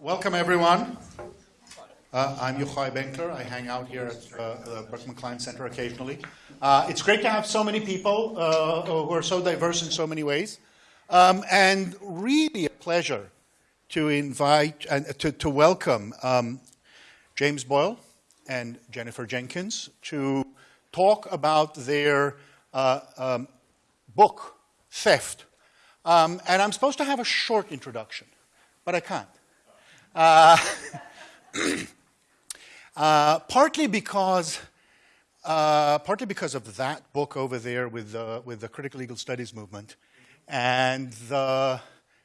welcome everyone. Uh, I'm Yochai Benkler. I hang out here at uh, the Berkman Klein Center occasionally. Uh, it's great to have so many people uh, who are so diverse in so many ways. Um, and really a pleasure to invite and to, to welcome um, James Boyle and Jennifer Jenkins to talk about their uh, um, book, Theft. Um, and I'm supposed to have a short introduction, but I can't. Uh, uh, partly because uh, partly because of that book over there with the, with the critical legal studies movement and the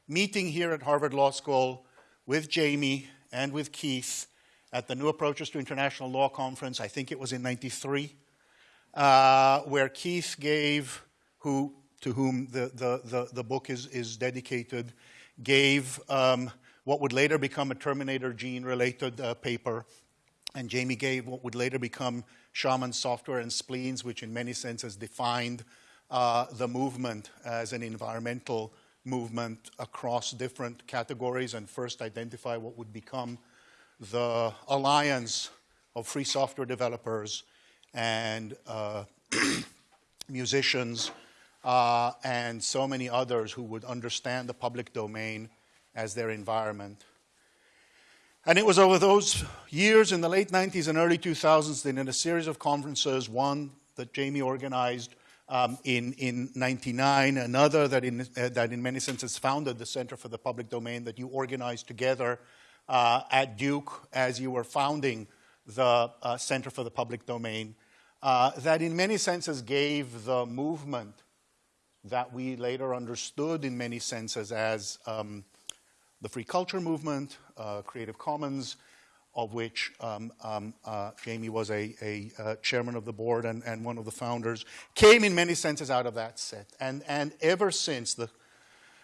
meeting here at Harvard Law School with Jamie and with Keith at the New Approaches to International Law Conference, I think it was in 93, uh, where Keith gave, who, to whom the, the, the, the book is, is dedicated, gave um, what would later become a Terminator gene-related uh, paper, and Jamie gave what would later become Shaman software and spleens, which in many senses defined uh, the movement as an environmental movement across different categories and first identify what would become the alliance of free software developers and uh, musicians uh, and so many others who would understand the public domain as their environment. And it was over those years in the late 90s and early 2000s that in a series of conferences, one that Jamie organized um, in, in 99, another that in, uh, that in many senses founded the Center for the Public Domain that you organized together uh, at Duke as you were founding the uh, Center for the Public Domain, uh, that in many senses gave the movement that we later understood in many senses as um, the free culture movement, uh, Creative Commons, of which um, um, uh, Jamie was a, a uh, chairman of the board and, and, one of the founders, came in many senses out of that set. And, and ever since, the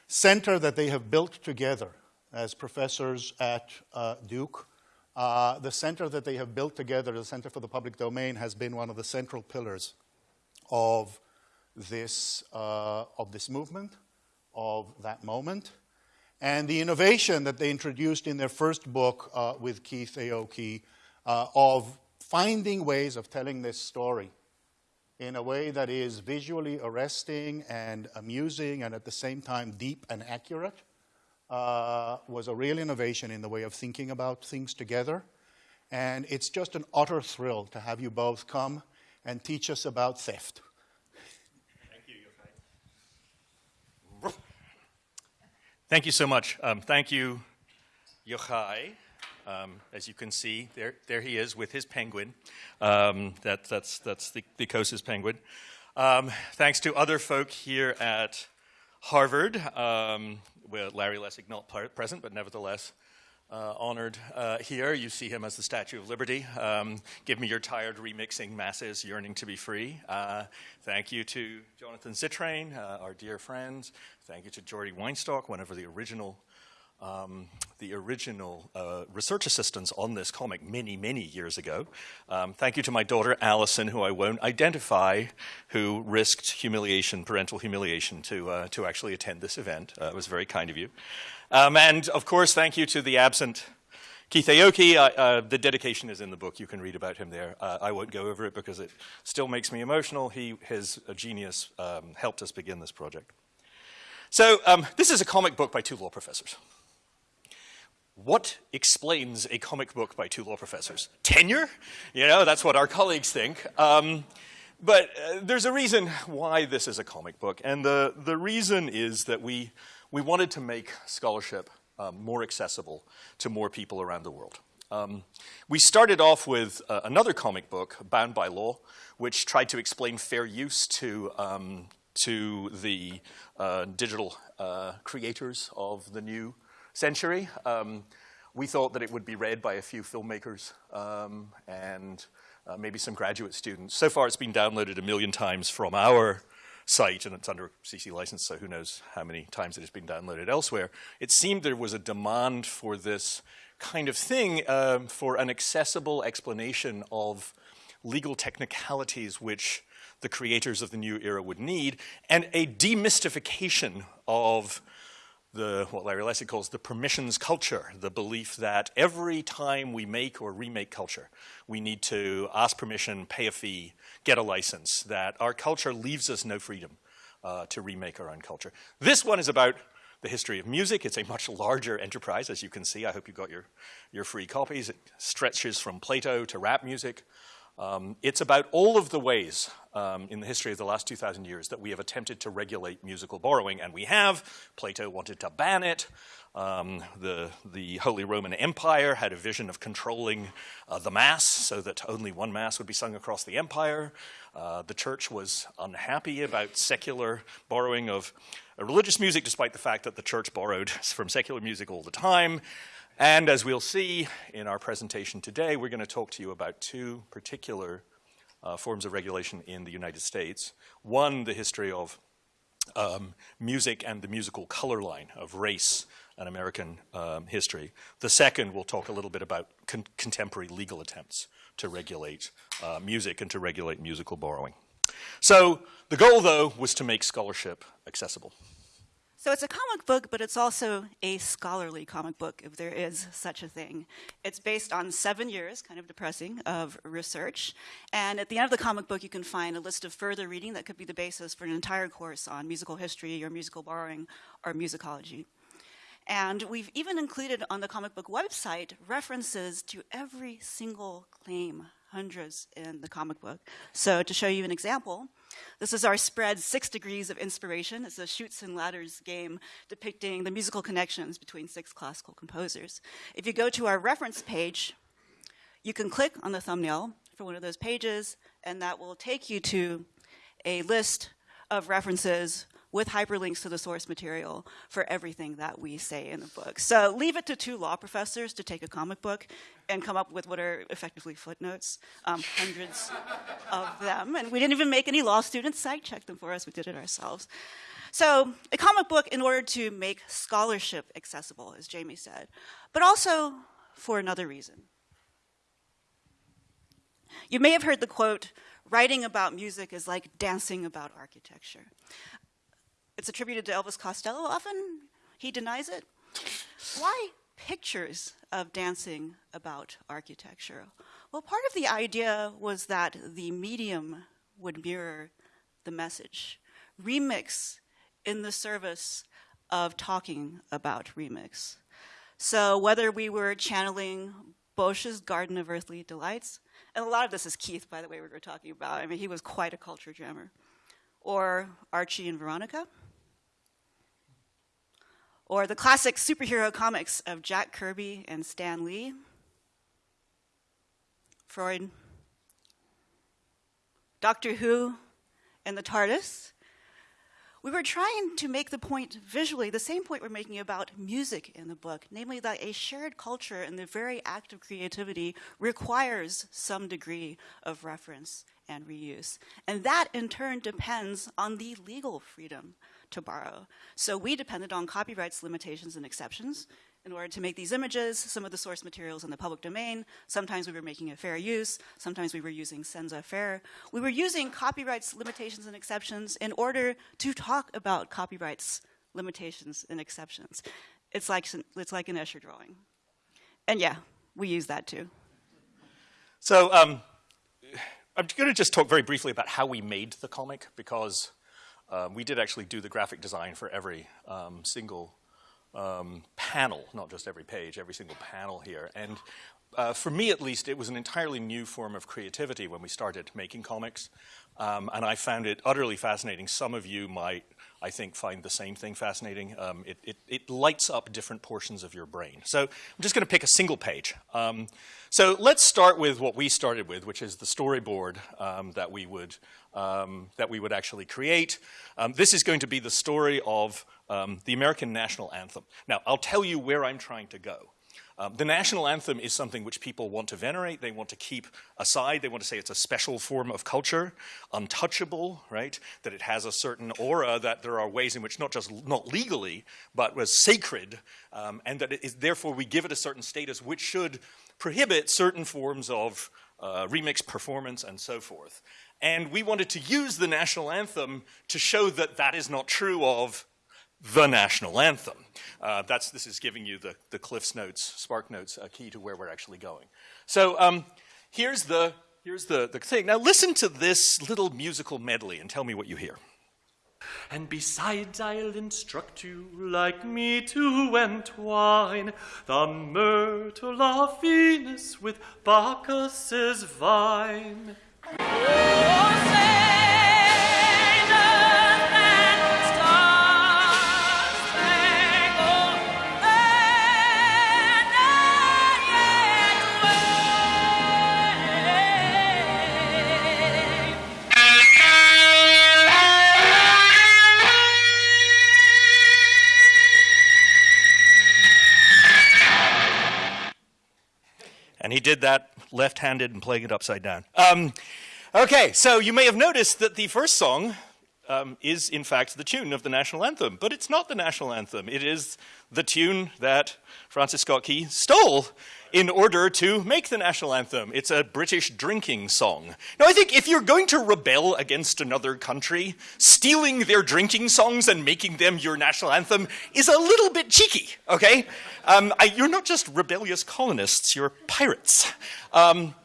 center that they have built together as professors at uh, Duke, uh, the center that they have built together, the Center for the Public Domain, has been one of the central pillars of this, uh, of this movement, of that moment. And the innovation that they introduced in their first book uh, with Keith Aoki uh, of finding ways of telling this story in a way that is visually arresting and amusing and at the same time deep and accurate uh, was a real innovation in the way of thinking about things together. And it's just an utter thrill to have you both come and teach us about theft. Thank you so much. Um, thank you, Yochai. Um, as you can see, there, there he is with his penguin. Um, that, that's that's the, the Coase's penguin. Um, thanks to other folk here at Harvard, um, with Larry Lessig not present, but nevertheless uh, honored uh, here. You see him as the Statue of Liberty. Um, give me your tired remixing masses yearning to be free. Uh, thank you to Jonathan Zittrain, uh, our dear friends. Thank you to Jordi Weinstock, one of the original um, the original uh, research assistants on this comic many, many years ago. Um, thank you to my daughter, Allison, who I won't identify, who risked humiliation, parental humiliation, to, uh, to actually attend this event. Uh, it was very kind of you. Um, and of course, thank you to the absent Keith Aoki. Uh, uh, the dedication is in the book. You can read about him there. Uh, I won't go over it because it still makes me emotional. He, his genius um, helped us begin this project. So um, this is a comic book by two law professors. What explains a comic book by two law professors? Tenure? You know, that's what our colleagues think. Um, but uh, there's a reason why this is a comic book, and the, the reason is that we we wanted to make scholarship um, more accessible to more people around the world. Um, we started off with uh, another comic book, Bound by Law, which tried to explain fair use to, um, to the uh, digital uh, creators of the new century. Um, we thought that it would be read by a few filmmakers um, and uh, maybe some graduate students. So far, it's been downloaded a million times from our site, and it's under CC license, so who knows how many times it has been downloaded elsewhere. It seemed there was a demand for this kind of thing um, for an accessible explanation of legal technicalities which the creators of the new era would need, and a demystification of the what Larry Lessig calls the permissions culture, the belief that every time we make or remake culture, we need to ask permission, pay a fee, get a license, that our culture leaves us no freedom uh, to remake our own culture. This one is about the history of music. It's a much larger enterprise, as you can see. I hope you got your, your free copies. It stretches from Plato to rap music. Um, it's about all of the ways um, in the history of the last 2,000 years that we have attempted to regulate musical borrowing, and we have. Plato wanted to ban it. Um, the, the Holy Roman Empire had a vision of controlling uh, the Mass so that only one Mass would be sung across the empire. Uh, the church was unhappy about secular borrowing of uh, religious music, despite the fact that the church borrowed from secular music all the time. And as we'll see in our presentation today, we're going to talk to you about two particular uh, forms of regulation in the United States. One, the history of um, music and the musical color line of race and American um, history. The second, we'll talk a little bit about con contemporary legal attempts to regulate uh, music and to regulate musical borrowing. So the goal, though, was to make scholarship accessible. So it's a comic book, but it's also a scholarly comic book, if there is such a thing. It's based on seven years, kind of depressing, of research. And at the end of the comic book, you can find a list of further reading that could be the basis for an entire course on musical history or musical borrowing or musicology. And we've even included on the comic book website references to every single claim, hundreds in the comic book. So to show you an example, this is our spread Six Degrees of Inspiration. It's a Chutes and Ladders game depicting the musical connections between six classical composers. If you go to our reference page, you can click on the thumbnail for one of those pages, and that will take you to a list of references with hyperlinks to the source material for everything that we say in the book. So leave it to two law professors to take a comic book and come up with what are effectively footnotes, um, hundreds of them. And we didn't even make any law students site check them for us, we did it ourselves. So a comic book in order to make scholarship accessible, as Jamie said, but also for another reason. You may have heard the quote, writing about music is like dancing about architecture. It's attributed to Elvis Costello often. He denies it. Why pictures of dancing about architecture? Well, part of the idea was that the medium would mirror the message. Remix in the service of talking about remix. So whether we were channeling Bosch's Garden of Earthly Delights, and a lot of this is Keith, by the way, we were talking about. I mean, he was quite a culture jammer. Or Archie and Veronica, or the classic superhero comics of Jack Kirby and Stan Lee, Freud, Doctor Who, and the TARDIS. We were trying to make the point visually, the same point we're making about music in the book, namely that a shared culture and the very act of creativity requires some degree of reference and reuse. And that in turn depends on the legal freedom to borrow. So we depended on copyrights limitations and exceptions in order to make these images, some of the source materials in the public domain. Sometimes we were making a fair use. Sometimes we were using senza fair. We were using copyrights limitations and exceptions in order to talk about copyrights limitations and exceptions. It's like, it's like an Escher drawing. And yeah, we use that too. So um, I'm going to just talk very briefly about how we made the comic because um, we did actually do the graphic design for every um, single um, panel, not just every page, every single panel here. And uh, for me at least, it was an entirely new form of creativity when we started making comics. Um, and I found it utterly fascinating. Some of you might, I think, find the same thing fascinating. Um, it, it, it, lights up different portions of your brain. So I'm just going to pick a single page. Um, so let's start with what we started with, which is the storyboard um, that we would um, that we would actually create. Um, this is going to be the story of the American national anthem. Now, I'll tell you where I'm trying to go. Um, the national anthem is something which people want to venerate, they want to keep aside, they want to say it's a special form of culture, untouchable, right? That it has a certain aura, that there are ways in which not just not legally, but was sacred, um, and that it is, therefore we give it a certain status which should prohibit certain forms of uh, remix performance and so forth. And we wanted to use the national anthem to show that that is not true of the national anthem. Uh, that's, this is giving you the, the Cliffs Notes, Spark Notes a key to where we're actually going. So um, here's, the, here's the, the thing. Now listen to this little musical medley and tell me what you hear. And besides, I'll instruct you like me to entwine the myrtle of Venus with Bacchus's vine. Did that left handed and playing it upside down. Um, okay, so you may have noticed that the first song um, is, in fact, the tune of the national anthem, but it's not the national anthem. It is the tune that Francis Scott Key stole in order to make the national anthem. It's a British drinking song. Now, I think if you're going to rebel against another country, stealing their drinking songs and making them your national anthem is a little bit cheeky, okay? Um, I, you're not just rebellious colonists, you're pirates. Um,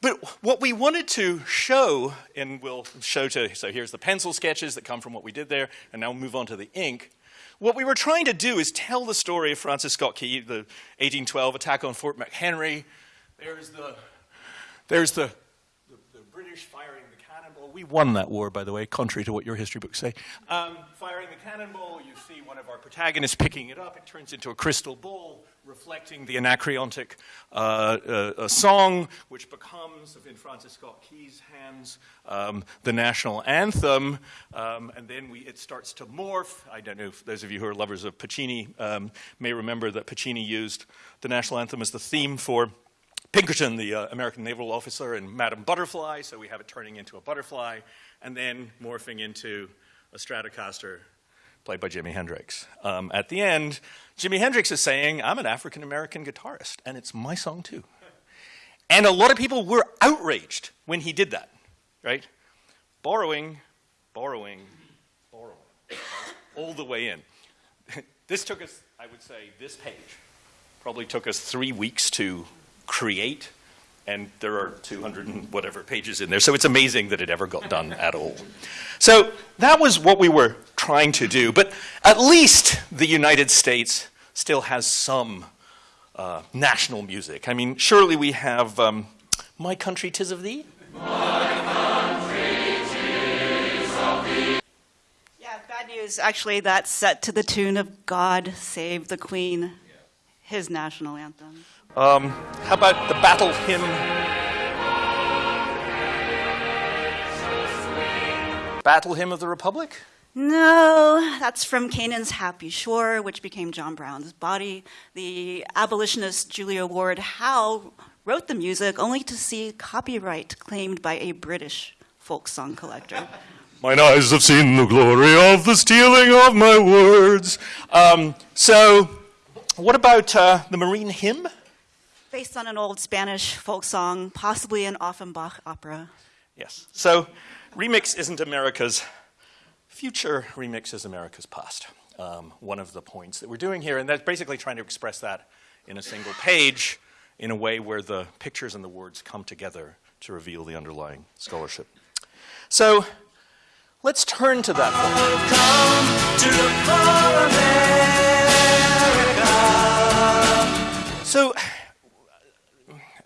but what we wanted to show, and we'll show to, so here's the pencil sketches that come from what we did there, and now we'll move on to the ink. What we were trying to do is tell the story of Francis Scott Key, the 1812 attack on Fort McHenry. There's the, there's the, the, the British firing the cannonball. We won that war, by the way, contrary to what your history books say. Um, firing the cannonball, you see one of our protagonists picking it up. It turns into a crystal ball reflecting the Anacreontic uh, uh, song, which becomes, in Francis Scott Key's hands, um, the national anthem. Um, and then we, it starts to morph. I don't know if those of you who are lovers of Puccini um, may remember that Puccini used the national anthem as the theme for Pinkerton, the uh, American naval officer, and Madame Butterfly. So we have it turning into a butterfly and then morphing into a Stratocaster played by Jimi Hendrix. Um, at the end, Jimi Hendrix is saying, I'm an African American guitarist, and it's my song too. And a lot of people were outraged when he did that, right? Borrowing, borrowing, borrowing, all the way in. this took us, I would say, this page probably took us three weeks to create, and there are 200 and whatever pages in there, so it's amazing that it ever got done at all. So that was what we were trying to do, but at least the United States still has some uh, national music. I mean, surely we have um, My Country Tis of Thee? Yeah, bad news. Actually, that's set to the tune of God Save the Queen, his national anthem. Um, how about the battle hymn? Battle hymn of the Republic? No, that's from Canaan's Happy Shore, which became John Brown's Body. The abolitionist Julia Ward Howe wrote the music only to see copyright claimed by a British folk song collector. Mine eyes have seen the glory of the stealing of my words. Um, so, what about uh, the Marine Hymn? Based on an old Spanish folk song, possibly an Offenbach opera. Yes. So, remix isn't America's future, remix is America's past. Um, one of the points that we're doing here, and that's basically trying to express that in a single page in a way where the pictures and the words come together to reveal the underlying scholarship. So, let's turn to that. So,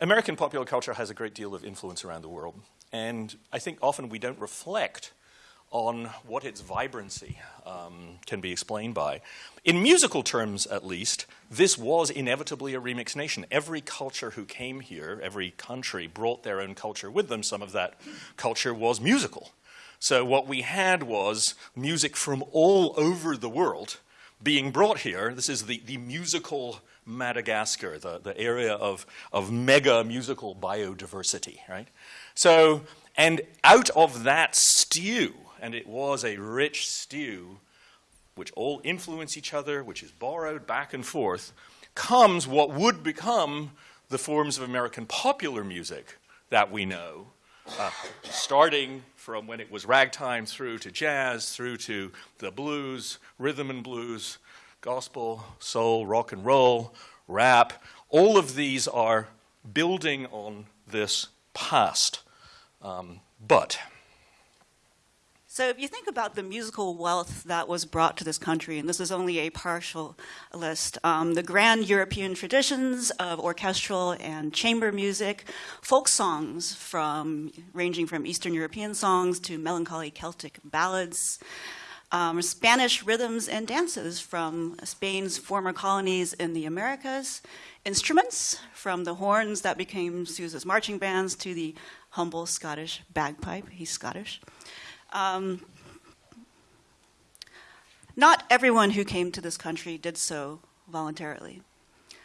American popular culture has a great deal of influence around the world, and I think often we don't reflect on what its vibrancy um, can be explained by. In musical terms, at least, this was inevitably a remix nation. Every culture who came here, every country, brought their own culture with them. Some of that culture was musical. So, what we had was music from all over the world being brought here. This is the, the musical Madagascar, the, the area of, of mega musical biodiversity, right? So, and out of that stew, and it was a rich stew, which all influence each other, which is borrowed back and forth, comes what would become the forms of American popular music that we know, uh, starting from when it was ragtime through to jazz, through to the blues, rhythm and blues, gospel, soul, rock and roll, rap. All of these are building on this past. Um, but So if you think about the musical wealth that was brought to this country, and this is only a partial list, um, the grand European traditions of orchestral and chamber music, folk songs from ranging from Eastern European songs to melancholy Celtic ballads, um, Spanish rhythms and dances from Spain's former colonies in the Americas, instruments from the horns that became Sousa's marching bands to the humble Scottish bagpipe. He's Scottish. Um, not everyone who came to this country did so voluntarily.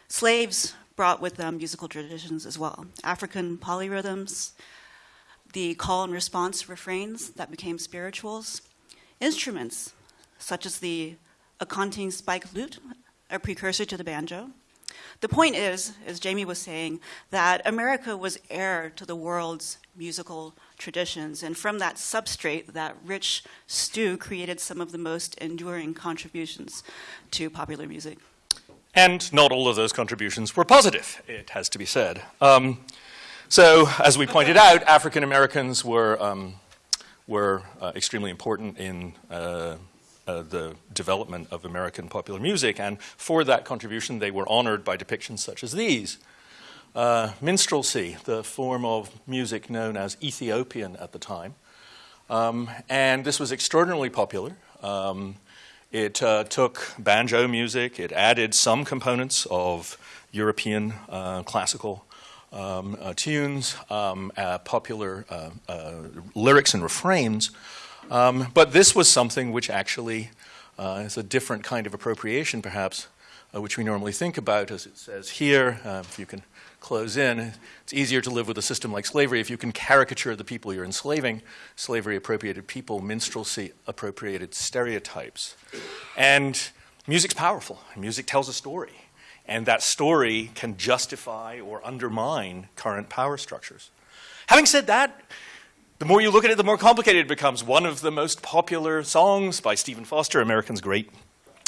Slaves brought with them musical traditions as well African polyrhythms, the call and response refrains that became spirituals, instruments such as the Akonting spike lute, a precursor to the banjo. The point is, as Jamie was saying, that America was heir to the world's musical traditions, and from that substrate, that rich stew created some of the most enduring contributions to popular music. And not all of those contributions were positive, it has to be said. Um, so, as we pointed out, African Americans were, um, were uh, extremely important in uh, uh, the development of American popular music, and for that contribution, they were honored by depictions such as these. Uh, minstrelsy, the form of music known as Ethiopian at the time. Um, and this was extraordinarily popular. Um, it uh, took banjo music, it added some components of European uh, classical um, uh, tunes, um, uh, popular uh, uh, lyrics and refrains. Um, but this was something which actually is a different kind of appropriation, perhaps, which we normally think about, as it says here. if you can close in, it's easier to live with a system like slavery if you can caricature the people you're enslaving. Slavery appropriated people, minstrelsy appropriated stereotypes. And music's powerful. Music tells a story. And that story can justify or undermine current power structures. Having said that, the more you look at it, the more complicated it becomes. One of the most popular songs by Stephen Foster, American's great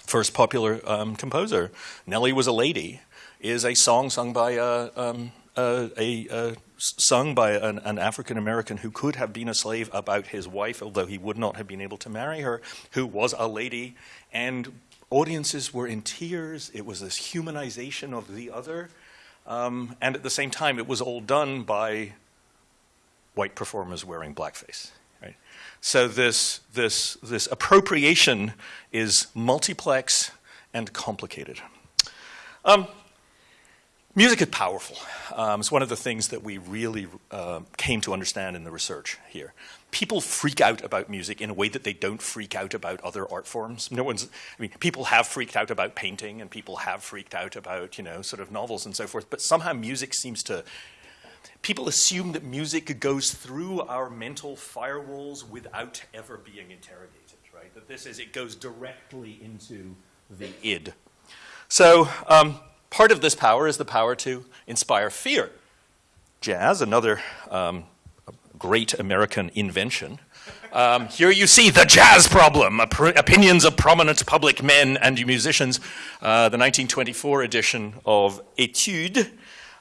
first popular um, composer, Nellie Was a Lady, is a song sung by a, um, a, a, a sung by an, an African American who could have been a slave about his wife, although he would not have been able to marry her, who was a lady, and audiences were in tears. It was this humanization of the other, um, and at the same time, it was all done by white performers wearing blackface. Right? So this this this appropriation is multiplex and complicated. Um, Music is powerful. Um, it's one of the things that we really uh, came to understand in the research here. People freak out about music in a way that they don't freak out about other art forms. No one's, I mean, people have freaked out about painting and people have freaked out about, you know, sort of novels and so forth, but somehow music seems to, people assume that music goes through our mental firewalls without ever being interrogated, right? That this is, it goes directly into the id. So, um, Part of this power is the power to inspire fear. Jazz, another um, great American invention. Um, here you see the jazz problem, opinions of prominent public men and musicians, uh, the 1924 edition of Etude.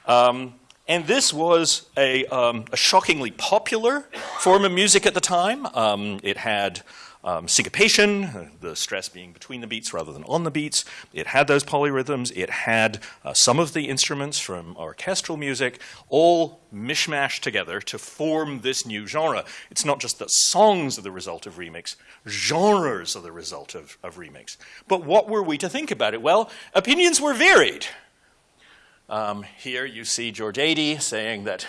Um, and this was a, um, a, shockingly popular form of music at the time. Um, it had um, syncopation, the stress being between the beats rather than on the beats. It had those polyrhythms. It had uh, some of the instruments from orchestral music all mishmashed together to form this new genre. It's not just that songs are the result of remix, genres are the result of, of remix. But what were we to think about it? Well, opinions were varied. Um, here you see George Ade saying that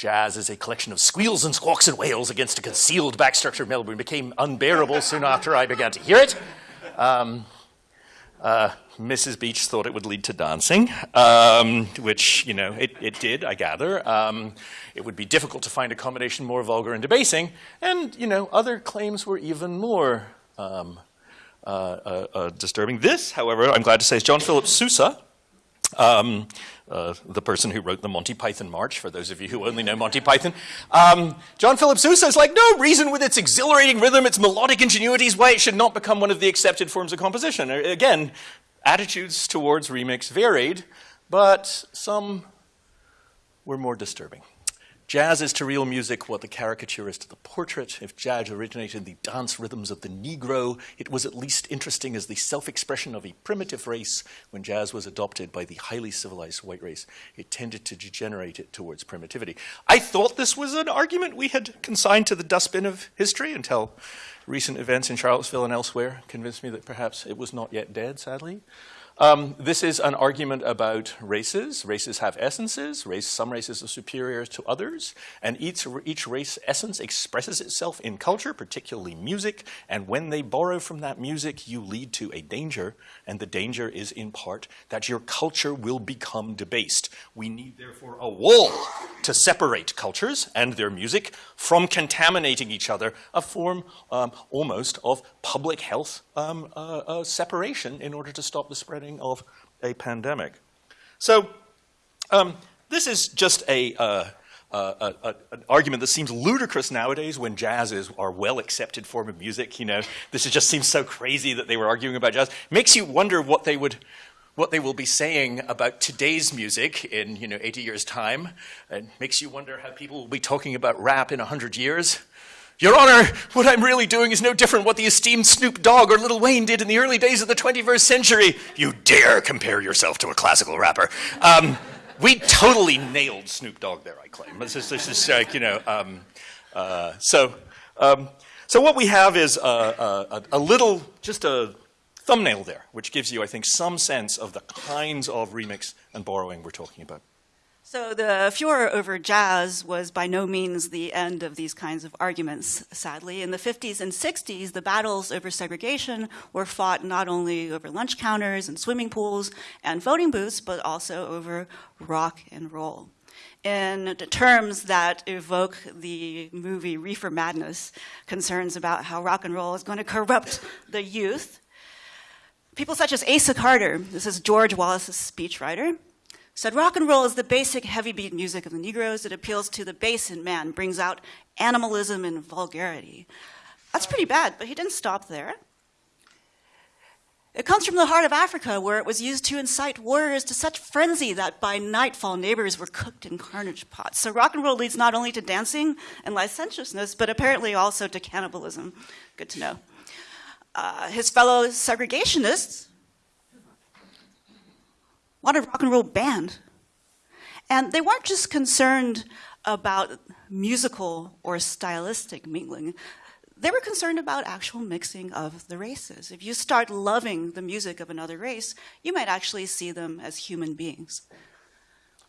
Jazz is a collection of squeals and squawks and wails against a concealed back structure of Melbourne. Became unbearable soon after I began to hear it. Um, uh, Mrs. Beach thought it would lead to dancing, um, which, you know, it, it did, I gather. Um, it would be difficult to find a combination more vulgar and debasing. And, you know, other claims were even more um, uh, uh, uh disturbing. This, however, I'm glad to say, is John Philip Sousa, um, uh, the person who wrote the Monty Python March, for those of you who only know Monty Python. Um, John Philip Sousa is like, no reason with its exhilarating rhythm, its melodic ingenuity is why it should not become one of the accepted forms of composition. Again, attitudes towards remix varied, but some were more disturbing. Jazz is to real music what the caricature is to the portrait. If jazz originated in the dance rhythms of the Negro, it was at least interesting as the self-expression of a primitive race. When jazz was adopted by the highly civilized white race, it tended to degenerate it towards primitivity. I thought this was an argument we had consigned to the dustbin of history until recent events in Charlottesville and elsewhere convinced me that perhaps it was not yet dead, sadly. Um, this is an argument about races. Races have essences. Race, some races are superior to others, and each, each race essence expresses itself in culture, particularly music, and when they borrow from that music, you lead to a danger, and the danger is in part that your culture will become debased. We need, therefore, a wall to separate cultures and their music from contaminating each other, a form um, almost of public health um, uh, uh, separation in order to stop the spreading of a pandemic. So um, this is just a, uh, uh, uh, an argument that seems ludicrous nowadays when jazz is our well-accepted form of music. You know, this just seems so crazy that they were arguing about jazz. Makes you wonder what they would what they will be saying about today's music in you know 80 years time it makes you wonder how people will be talking about rap in 100 years your Honor, what I'm really doing is no different what the esteemed Snoop Dogg or Lil Wayne did in the early days of the 21st century. You dare compare yourself to a classical rapper. Um, we totally nailed Snoop Dogg there, I claim. This is, this is like, you know, um, uh, so, um, so what we have is a, a, a little, just a thumbnail there, which gives you, I think, some sense of the kinds of remix and borrowing we're talking about. So the furor over jazz was by no means the end of these kinds of arguments, sadly. In the 50s and 60s, the battles over segregation were fought not only over lunch counters and swimming pools and voting booths, but also over rock and roll. In terms that evoke the movie Reefer Madness, concerns about how rock and roll is going to corrupt the youth, people such as Asa Carter, this is George Wallace's speechwriter, said rock and roll is the basic heavy beat music of the Negroes. It appeals to the base in man, brings out animalism and vulgarity. That's pretty bad, but he didn't stop there. It comes from the heart of Africa, where it was used to incite warriors to such frenzy that by nightfall neighbors were cooked in carnage pots. So rock and roll leads not only to dancing and licentiousness, but apparently also to cannibalism. Good to know. Uh, his fellow segregationists wanted rock and roll banned. And they weren't just concerned about musical or stylistic mingling. They were concerned about actual mixing of the races. If you start loving the music of another race, you might actually see them as human beings.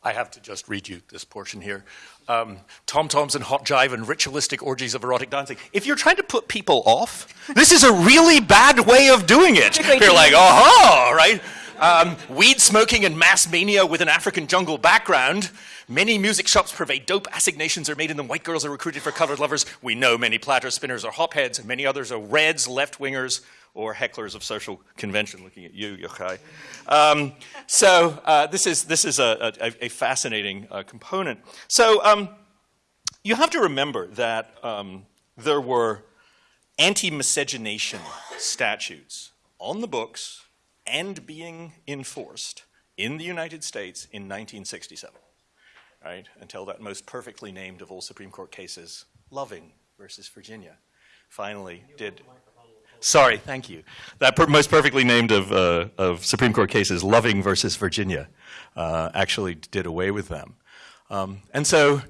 I have to just read you this portion here. Um, Tom Toms and hot jive and ritualistic orgies of erotic dancing. If you're trying to put people off, this is a really bad way of doing it. You're like, aha, right? Um, weed smoking and mass mania with an African jungle background. Many music shops purvey dope. Assignations are made in them. White girls are recruited for colored lovers. We know many platter spinners are hopheads, and many others are reds, left wingers, or hecklers of social convention. Looking at you, Yochai. Um, so uh, this is this is a, a, a fascinating uh, component. So um, you have to remember that um, there were anti-miscegenation statutes on the books and being enforced in the United States in 1967, right? Until that most perfectly named of all Supreme Court cases, Loving versus Virginia, finally did. Sorry, thank you. That per most perfectly named of, uh, of Supreme Court cases, Loving versus Virginia, uh, actually did away with them. Um, and so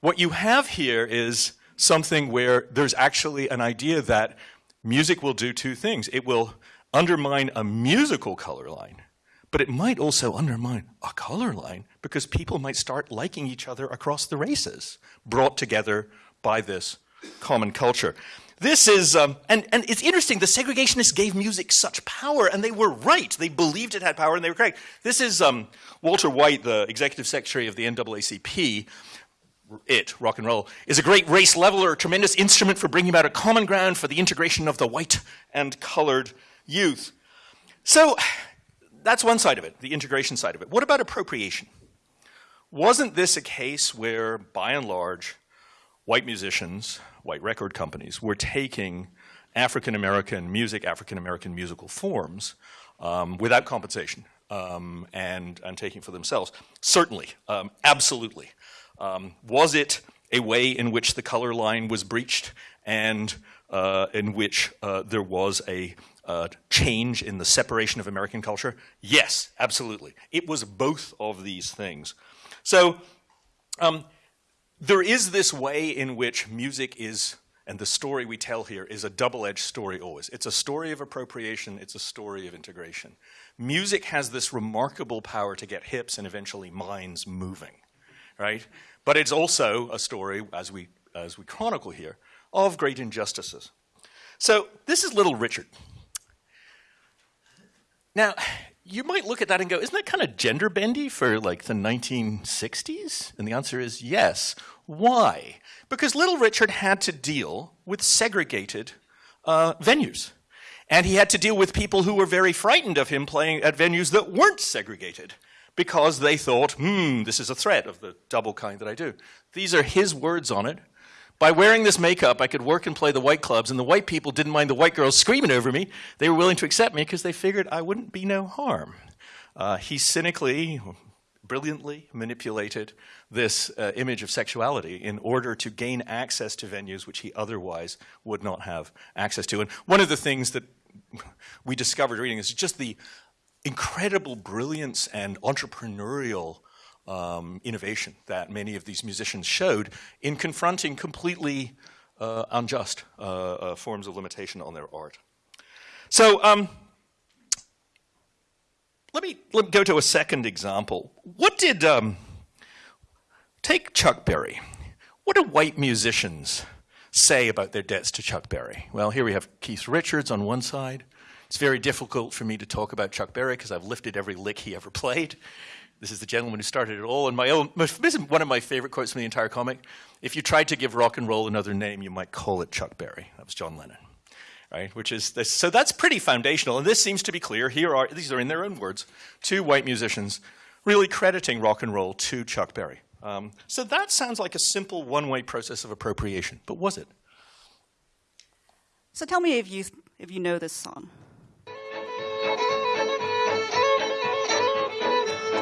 what you have here is something where there's actually an idea that music will do two things. It will undermine a musical color line, but it might also undermine a color line because people might start liking each other across the races, brought together by this common culture. This is, um, and, and it's interesting, the segregationists gave music such power, and they were right. They believed it had power, and they were correct. This is um, Walter White, the executive secretary of the NAACP. It, rock and roll, is a great race leveler, a tremendous instrument for bringing about a common ground for the integration of the white and colored youth. So that's one side of it, the integration side of it. What about appropriation? Wasn't this a case where, by and large, white musicians, white record companies, were taking African American music, African American musical forms um, without compensation um, and, and taking for themselves? Certainly, um, absolutely. Um, was it a way in which the color line was breached and uh, in which uh, there was a change in the separation of American culture? Yes, absolutely. It was both of these things. So um, there is this way in which music is, and the story we tell here is a double-edged story always. It's a story of appropriation, it's a story of integration. Music has this remarkable power to get hips and eventually minds moving, right? But it's also a story, as we, as we chronicle here, of great injustices. So this is Little Richard. Now, you might look at that and go, isn't that kind of gender bendy for like the 1960s? And the answer is yes. Why? Because Little Richard had to deal with segregated uh, venues. And he had to deal with people who were very frightened of him playing at venues that weren't segregated because they thought, hmm, this is a threat of the double kind that I do. These are his words on it. By wearing this makeup, I could work and play the white clubs, and the white people didn't mind the white girls screaming over me. They were willing to accept me because they figured I wouldn't be no harm. Uh, he cynically, brilliantly manipulated this uh, image of sexuality in order to gain access to venues which he otherwise would not have access to. And one of the things that we discovered reading is just the incredible brilliance and entrepreneurial um, innovation that many of these musicians showed in confronting completely uh, unjust uh, uh, forms of limitation on their art. So um, let, me, let me go to a second example. What did, um, take Chuck Berry. What do white musicians say about their debts to Chuck Berry? Well, here we have Keith Richards on one side. It's very difficult for me to talk about Chuck Berry because I've lifted every lick he ever played. This is the gentleman who started it all. And my own, this is one of my favorite quotes from the entire comic. If you tried to give rock and roll another name, you might call it Chuck Berry. That was John Lennon, right? Which is this, so that's pretty foundational. And this seems to be clear. Here are these are in their own words, two white musicians really crediting rock and roll to Chuck Berry. Um, so that sounds like a simple one-way process of appropriation, but was it? So tell me if you if you know this song.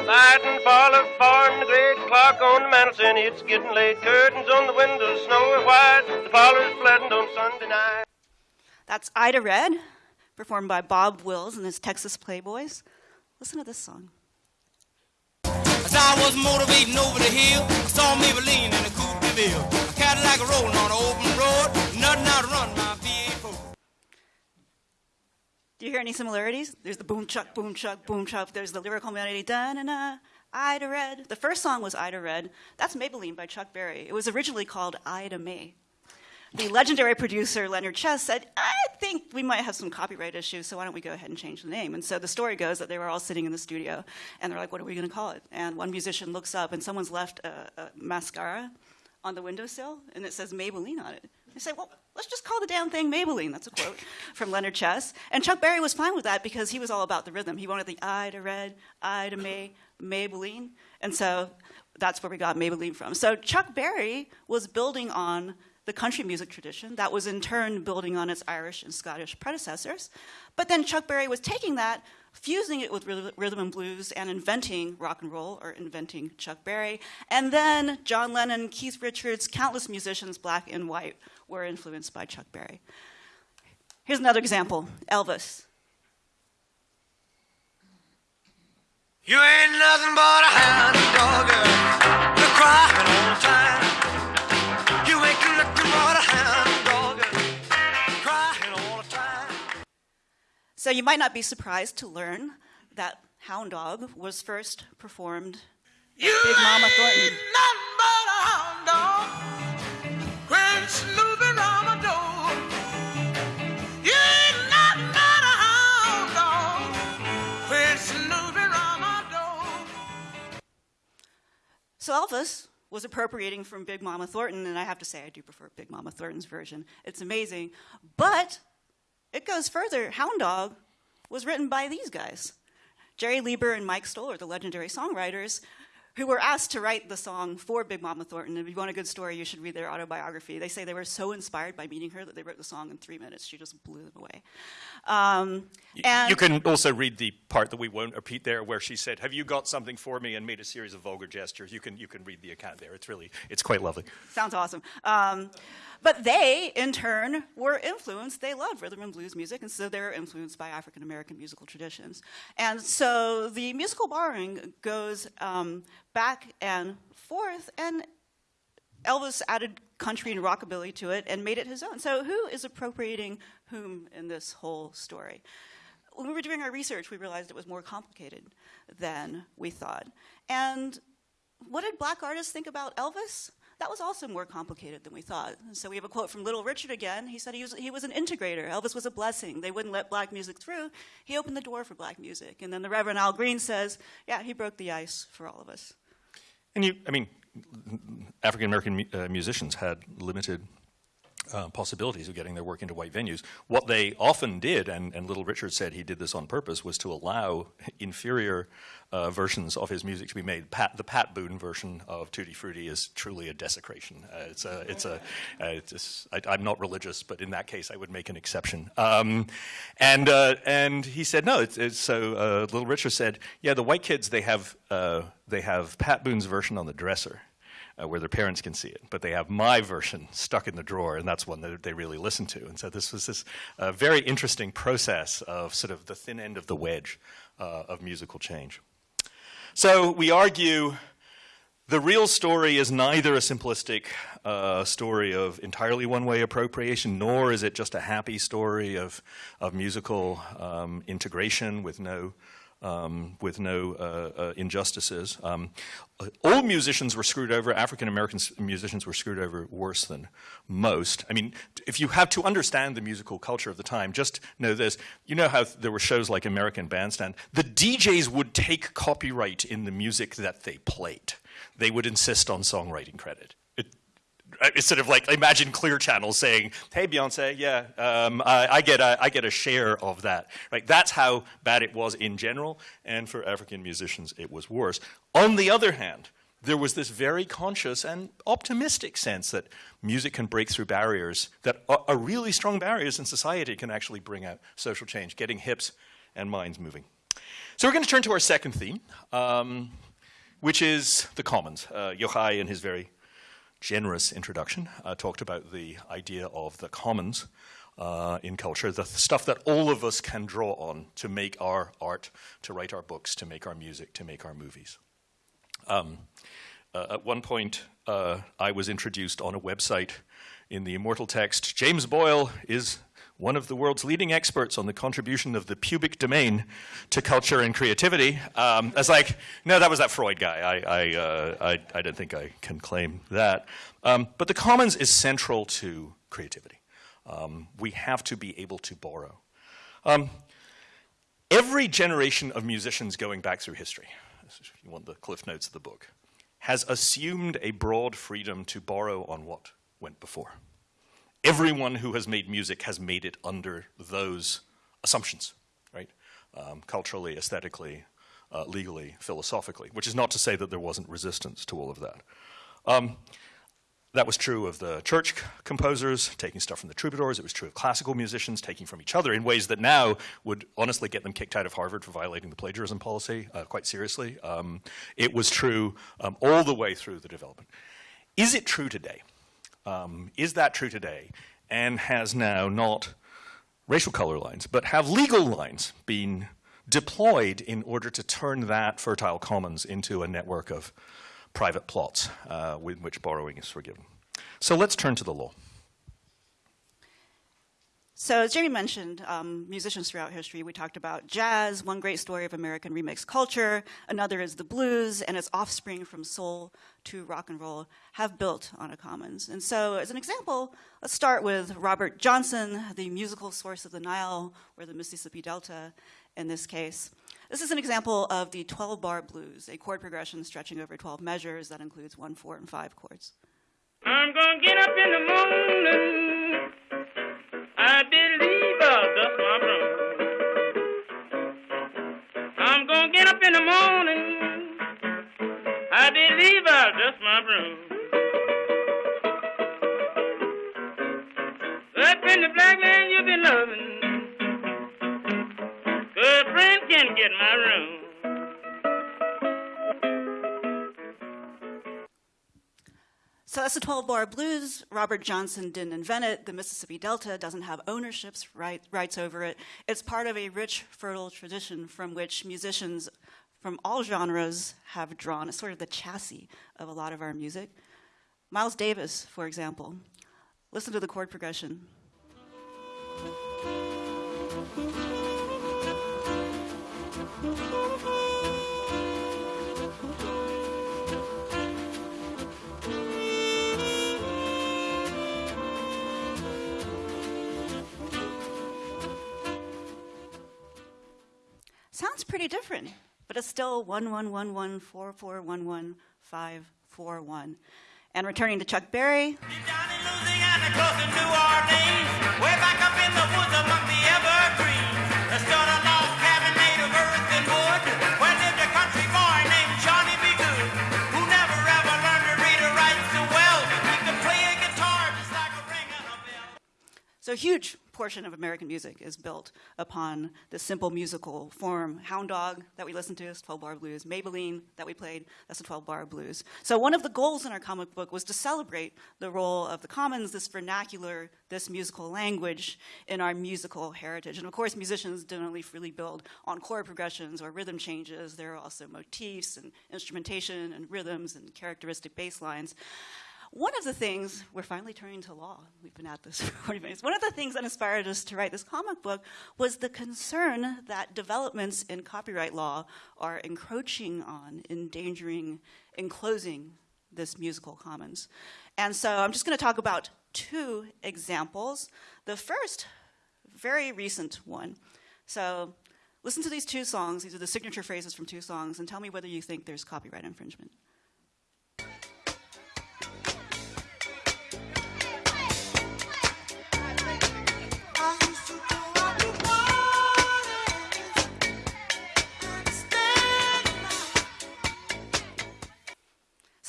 Light and fall of farm, the great clock on the mantel, and it's getting late. Curtains on the windows, snowy white. The parlor's flooding on Sunday night. That's Ida Red, performed by Bob Wills and his Texas Playboys. Listen to this song. As I was motivating over the hill, I saw Maybelline in a coupe de ville. A Cadillac rolling on an open road, nothing out to run my V8 Do you hear any similarities? There's the boom chuck, boom chuck, boom chuck. There's the lyrical melody, da na na, Ida Red. The first song was Ida Red. That's Maybelline by Chuck Berry. It was originally called Ida May. The legendary producer Leonard Chess said, I think we might have some copyright issues, so why don't we go ahead and change the name? And so the story goes that they were all sitting in the studio and they're like, what are we going to call it? And one musician looks up and someone's left a, a mascara on the windowsill and it says Maybelline on it. They say, well, let's just call the damn thing Maybelline. That's a quote from Leonard Chess. And Chuck Berry was fine with that because he was all about the rhythm. He wanted the Ida Red, I to May, Maybelline. And so that's where we got Maybelline from. So Chuck Berry was building on the country music tradition that was in turn building on its Irish and Scottish predecessors. But then Chuck Berry was taking that, fusing it with rhythm and blues, and inventing rock and roll, or inventing Chuck Berry. And then John Lennon, Keith Richards, countless musicians, black and white, were influenced by Chuck Berry. Here's another example Elvis. You ain't nothing but a hound crying all the time. So you might not be surprised to learn that Hound Dog was first performed You Big Mama Thornton. ain't but a hound dog. When snooping round my door. You ain't nothing but a hound dog. When snooping round my door. So Elvis was appropriating from Big Mama Thornton, and I have to say I do prefer Big Mama Thornton's version. It's amazing. But it goes further. Hound Dog was written by these guys. Jerry Leiber and Mike Stoller, the legendary songwriters, who were asked to write the song for Big Mama Thornton. If you want a good story, you should read their autobiography. They say they were so inspired by meeting her that they wrote the song in three minutes. She just blew them away. Um, and you can also read the part that we won't repeat there, where she said, "Have you got something for me?" and made a series of vulgar gestures. You can you can read the account there. It's really it's quite lovely. Sounds awesome. Um, but they, in turn, were influenced. They loved rhythm and blues music, and so they were influenced by African American musical traditions. And so the musical borrowing goes um, back and forth, and Elvis added country and rockabilly to it and made it his own. So who is appropriating whom in this whole story? When we were doing our research, we realized it was more complicated than we thought. And what did black artists think about Elvis? That was also more complicated than we thought. So we have a quote from Little Richard again. He said he was, he was an integrator. Elvis was a blessing. They wouldn't let black music through. He opened the door for black music. And then the Reverend Al Green says, yeah, he broke the ice for all of us. And you, I mean, African American uh, musicians had limited uh, possibilities of getting their work into white venues. What they often did, and, and Little Richard said he did this on purpose, was to allow inferior uh, versions of his music to be made. Pat, the Pat Boone version of Tutti Frutti is truly a desecration. Uh, it's a, it's a, uh, it's I, am not religious, but in that case, I would make an exception. Um, and uh, and he said no. It's, it's, so Little Richard said, yeah, the white kids they have they have Pat Boone's version on the dresser uh, where their parents can see it. But they have my version stuck in the drawer, and that's one that they really listen to. And so this was this uh, very interesting process of sort of the thin end of the wedge uh, of musical change. So we argue the real story is neither a simplistic uh, story of entirely one way appropriation, nor is it just a happy story of, of musical um, integration with no um, with no uh, uh, injustices. Um, all musicians were screwed over. African American musicians were screwed over worse than most. I mean, if you have to understand the musical culture of the time, just know this. You know how there were shows like American Bandstand? The DJs would take copyright in the music that they played. They would insist on songwriting credit. Uh, it's sort of like imagine Clear Channel saying, "Hey Beyonce, yeah, um, I, I, get a, I get a share of that." Right? That's how bad it was in general, and for African musicians, it was worse. On the other hand, there was this very conscious and optimistic sense that music can break through barriers that are, are really strong barriers in society can actually bring out social change, getting hips and minds moving. So we're going to turn to our second theme, um, which is the commons. Uh, Yochai and his very generous introduction, uh, talked about the idea of the commons uh, in culture, the stuff that all of us can draw on to make our art, to write our books, to make our music, to make our movies. Um, uh, at one point, uh, I was introduced on a website in the immortal text James Boyle is one of the world's leading experts on the contribution of the pubic domain to culture and creativity. Um, I was like, no, that was that Freud guy. I, I, uh, I, I don't think I can claim that. Um, but the commons is central to creativity. Um, we have to be able to borrow. Um, every generation of musicians going back through history, if you want the cliff notes of the book, has assumed a broad freedom to borrow on what went before everyone who has made music has made it under those assumptions, right? Um, culturally, aesthetically, uh, legally, philosophically, which is not to say that there wasn't resistance to all of that. Um, that was true of the church composers taking stuff from the troubadours. It was true of classical musicians taking from each other in ways that now would honestly get them kicked out of Harvard for violating the plagiarism policy uh, quite seriously. Um, it was true um, all the way through the development. Is it true today? Um, is that true today? And has now not racial color lines, but have legal lines been deployed in order to turn that fertile commons into a network of private plots uh, with which borrowing is forgiven? So let's turn to the law. So as Jamie mentioned, um, musicians throughout history, we talked about jazz, one great story of American remix culture, another is the blues, and its offspring from soul to rock and roll have built on a commons. And so as an example, let's start with Robert Johnson, the musical source of the Nile, or the Mississippi Delta in this case. This is an example of the 12-bar blues, a chord progression stretching over 12 measures that includes one, four, and five chords. I'm gonna get up in the morning I Up in the black land you've been loving, good friend can get my room. So that's the 12 bar blues. Robert Johnson didn't invent it. The Mississippi Delta doesn't have ownerships right, rights over it. It's part of a rich, fertile tradition from which musicians from all genres have drawn. Sort of the chassis of a lot of our music. Miles Davis, for example, listen to the chord progression. Sounds pretty different, but it's still one one one one four four one one five four one. And returning to Chuck Berry, so huge portion of American music is built upon this simple musical form. Hound Dog that we listened to is 12 bar blues. Maybelline that we played, that's a 12 bar blues. So one of the goals in our comic book was to celebrate the role of the commons, this vernacular, this musical language in our musical heritage. And of course, musicians don't only freely build on chord progressions or rhythm changes. There are also motifs and instrumentation and rhythms and characteristic bass lines. One of the things, we're finally turning to law. We've been at this for 40 minutes. One of the things that inspired us to write this comic book was the concern that developments in copyright law are encroaching on, endangering, enclosing this musical commons. And so I'm just going to talk about two examples. The first, very recent one. So listen to these two songs. These are the signature phrases from two songs, and tell me whether you think there's copyright infringement.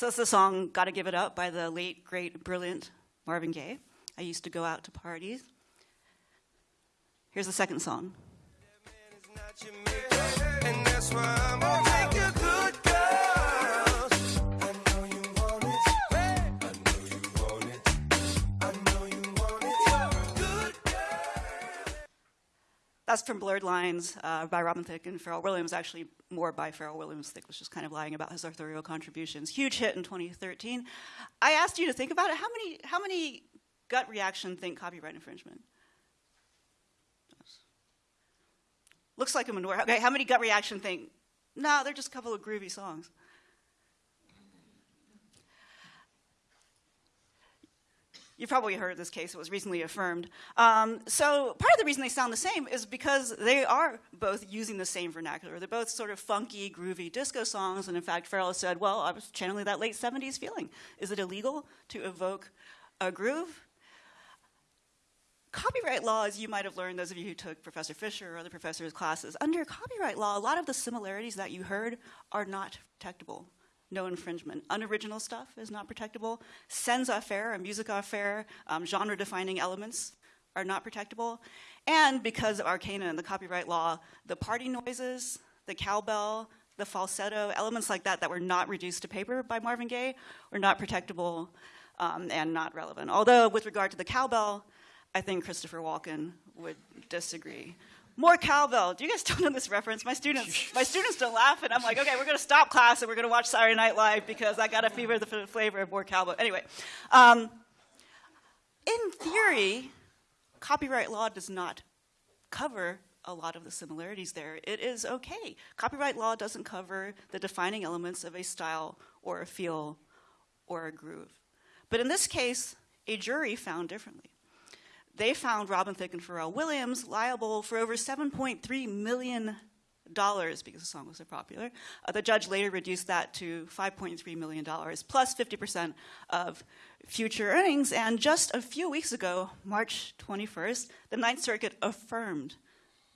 So that's the song Gotta Give It Up by the late, great, brilliant Marvin Gaye. I used to go out to parties. Here's the second song. That's from Blurred Lines uh, by Robin Thicke and Pharrell Williams, actually more by Pharrell Williams. Thicke was just kind of lying about his authorial contributions. Huge hit in 2013. I asked you to think about it. How many, how many gut reaction think copyright infringement? Looks like a minority. Okay, how many gut reaction think, no, they're just a couple of groovy songs? You've probably heard this case. It was recently affirmed. Um, so part of the reason they sound the same is because they are both using the same vernacular. They're both sort of funky, groovy disco songs. And in fact, Pharrell said, well, I was channeling that late 70s feeling. Is it illegal to evoke a groove? Copyright law, as you might have learned, those of you who took Professor Fisher or other professors' classes, under copyright law, a lot of the similarities that you heard are not protectable. No infringement. Unoriginal stuff is not protectable. Scènes à faire or music affaire, um, genre defining elements are not protectable. And because of arcana and the copyright law, the party noises, the cowbell, the falsetto, elements like that that were not reduced to paper by Marvin Gaye were not protectable um, and not relevant. Although, with regard to the cowbell, I think Christopher Walken would disagree. More cowbell. Do you guys don't know this reference? My students, my students don't laugh, and I'm like, okay, we're going to stop class and we're going to watch Saturday Night Live because I got a fever the flavor of more cowbell. Anyway, um, in theory, copyright law does not cover a lot of the similarities there. It is okay. Copyright law doesn't cover the defining elements of a style or a feel or a groove. But in this case, a jury found differently. They found Robin Thicke and Pharrell Williams liable for over $7.3 million because the song was so popular. Uh, the judge later reduced that to $5.3 million plus 50% of future earnings. And just a few weeks ago, March 21st, the Ninth Circuit affirmed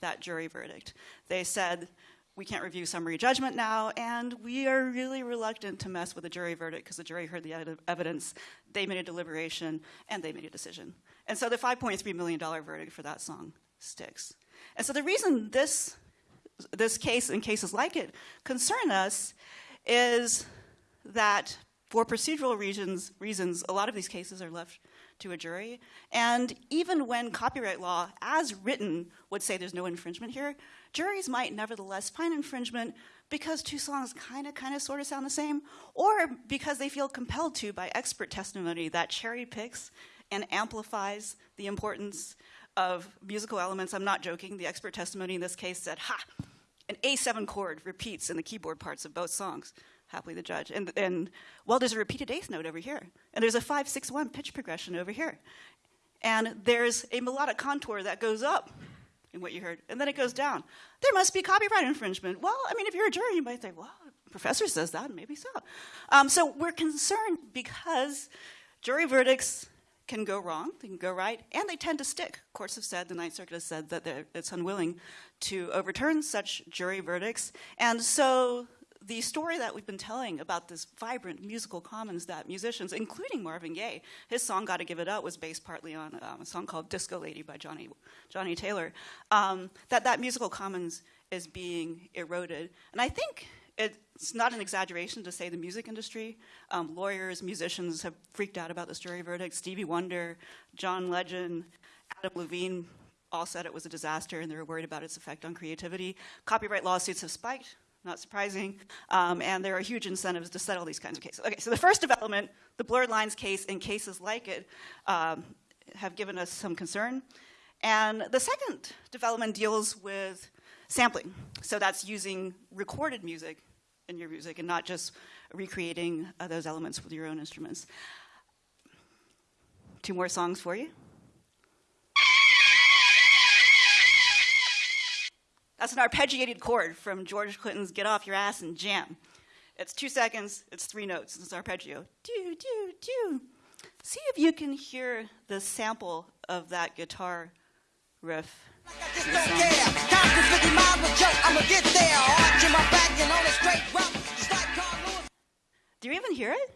that jury verdict. They said we can't review summary judgment now, and we are really reluctant to mess with a jury verdict because the jury heard the evidence, they made a deliberation, and they made a decision. And so the $5.3 million verdict for that song sticks. And so the reason this, this case and cases like it concern us is that for procedural reasons, reasons, a lot of these cases are left to a jury. And even when copyright law, as written, would say there's no infringement here, juries might nevertheless find infringement because two songs kind of, kind of, sort of sound the same, or because they feel compelled to by expert testimony that cherry picks and amplifies the importance of musical elements. I'm not joking. The expert testimony in this case said, ha, an A7 chord repeats in the keyboard parts of both songs. Happily the judge. And, and well, there's a repeated eighth note over here. And there's a 561 pitch progression over here. And there's a melodic contour that goes up in what you heard, and then it goes down. There must be copyright infringement. Well, I mean, if you're a jury, you might think, well, professor says that, maybe so. Um, so we're concerned because jury verdicts can go wrong, they can go right, and they tend to stick. Courts have said, the Ninth Circuit has said that it's unwilling to overturn such jury verdicts. And so the story that we've been telling about this vibrant musical commons that musicians, including Marvin Gaye, his song "Gotta Give It Up" was based partly on um, a song called "Disco Lady" by Johnnie Johnnie Taylor. Um, that that musical commons is being eroded, and I think it's not an exaggeration to say the music industry, um, lawyers, musicians have freaked out about this jury verdict. Stevie Wonder, John Legend, Adam Levine all said it was a disaster and they were worried about its effect on creativity. Copyright lawsuits have spiked, not surprising, um, and there are huge incentives to settle these kinds of cases. Okay, so the first development, the blurred lines case and cases like it, um, have given us some concern. And the second development deals with sampling. So that's using recorded music in your music and not just recreating uh, those elements with your own instruments. Two more songs for you. That's an arpeggiated chord from George Clinton's Get Off Your Ass and Jam. It's two seconds, it's three notes, it's arpeggio. Do, do, do. See if you can hear the sample of that guitar riff. Do you even hear it?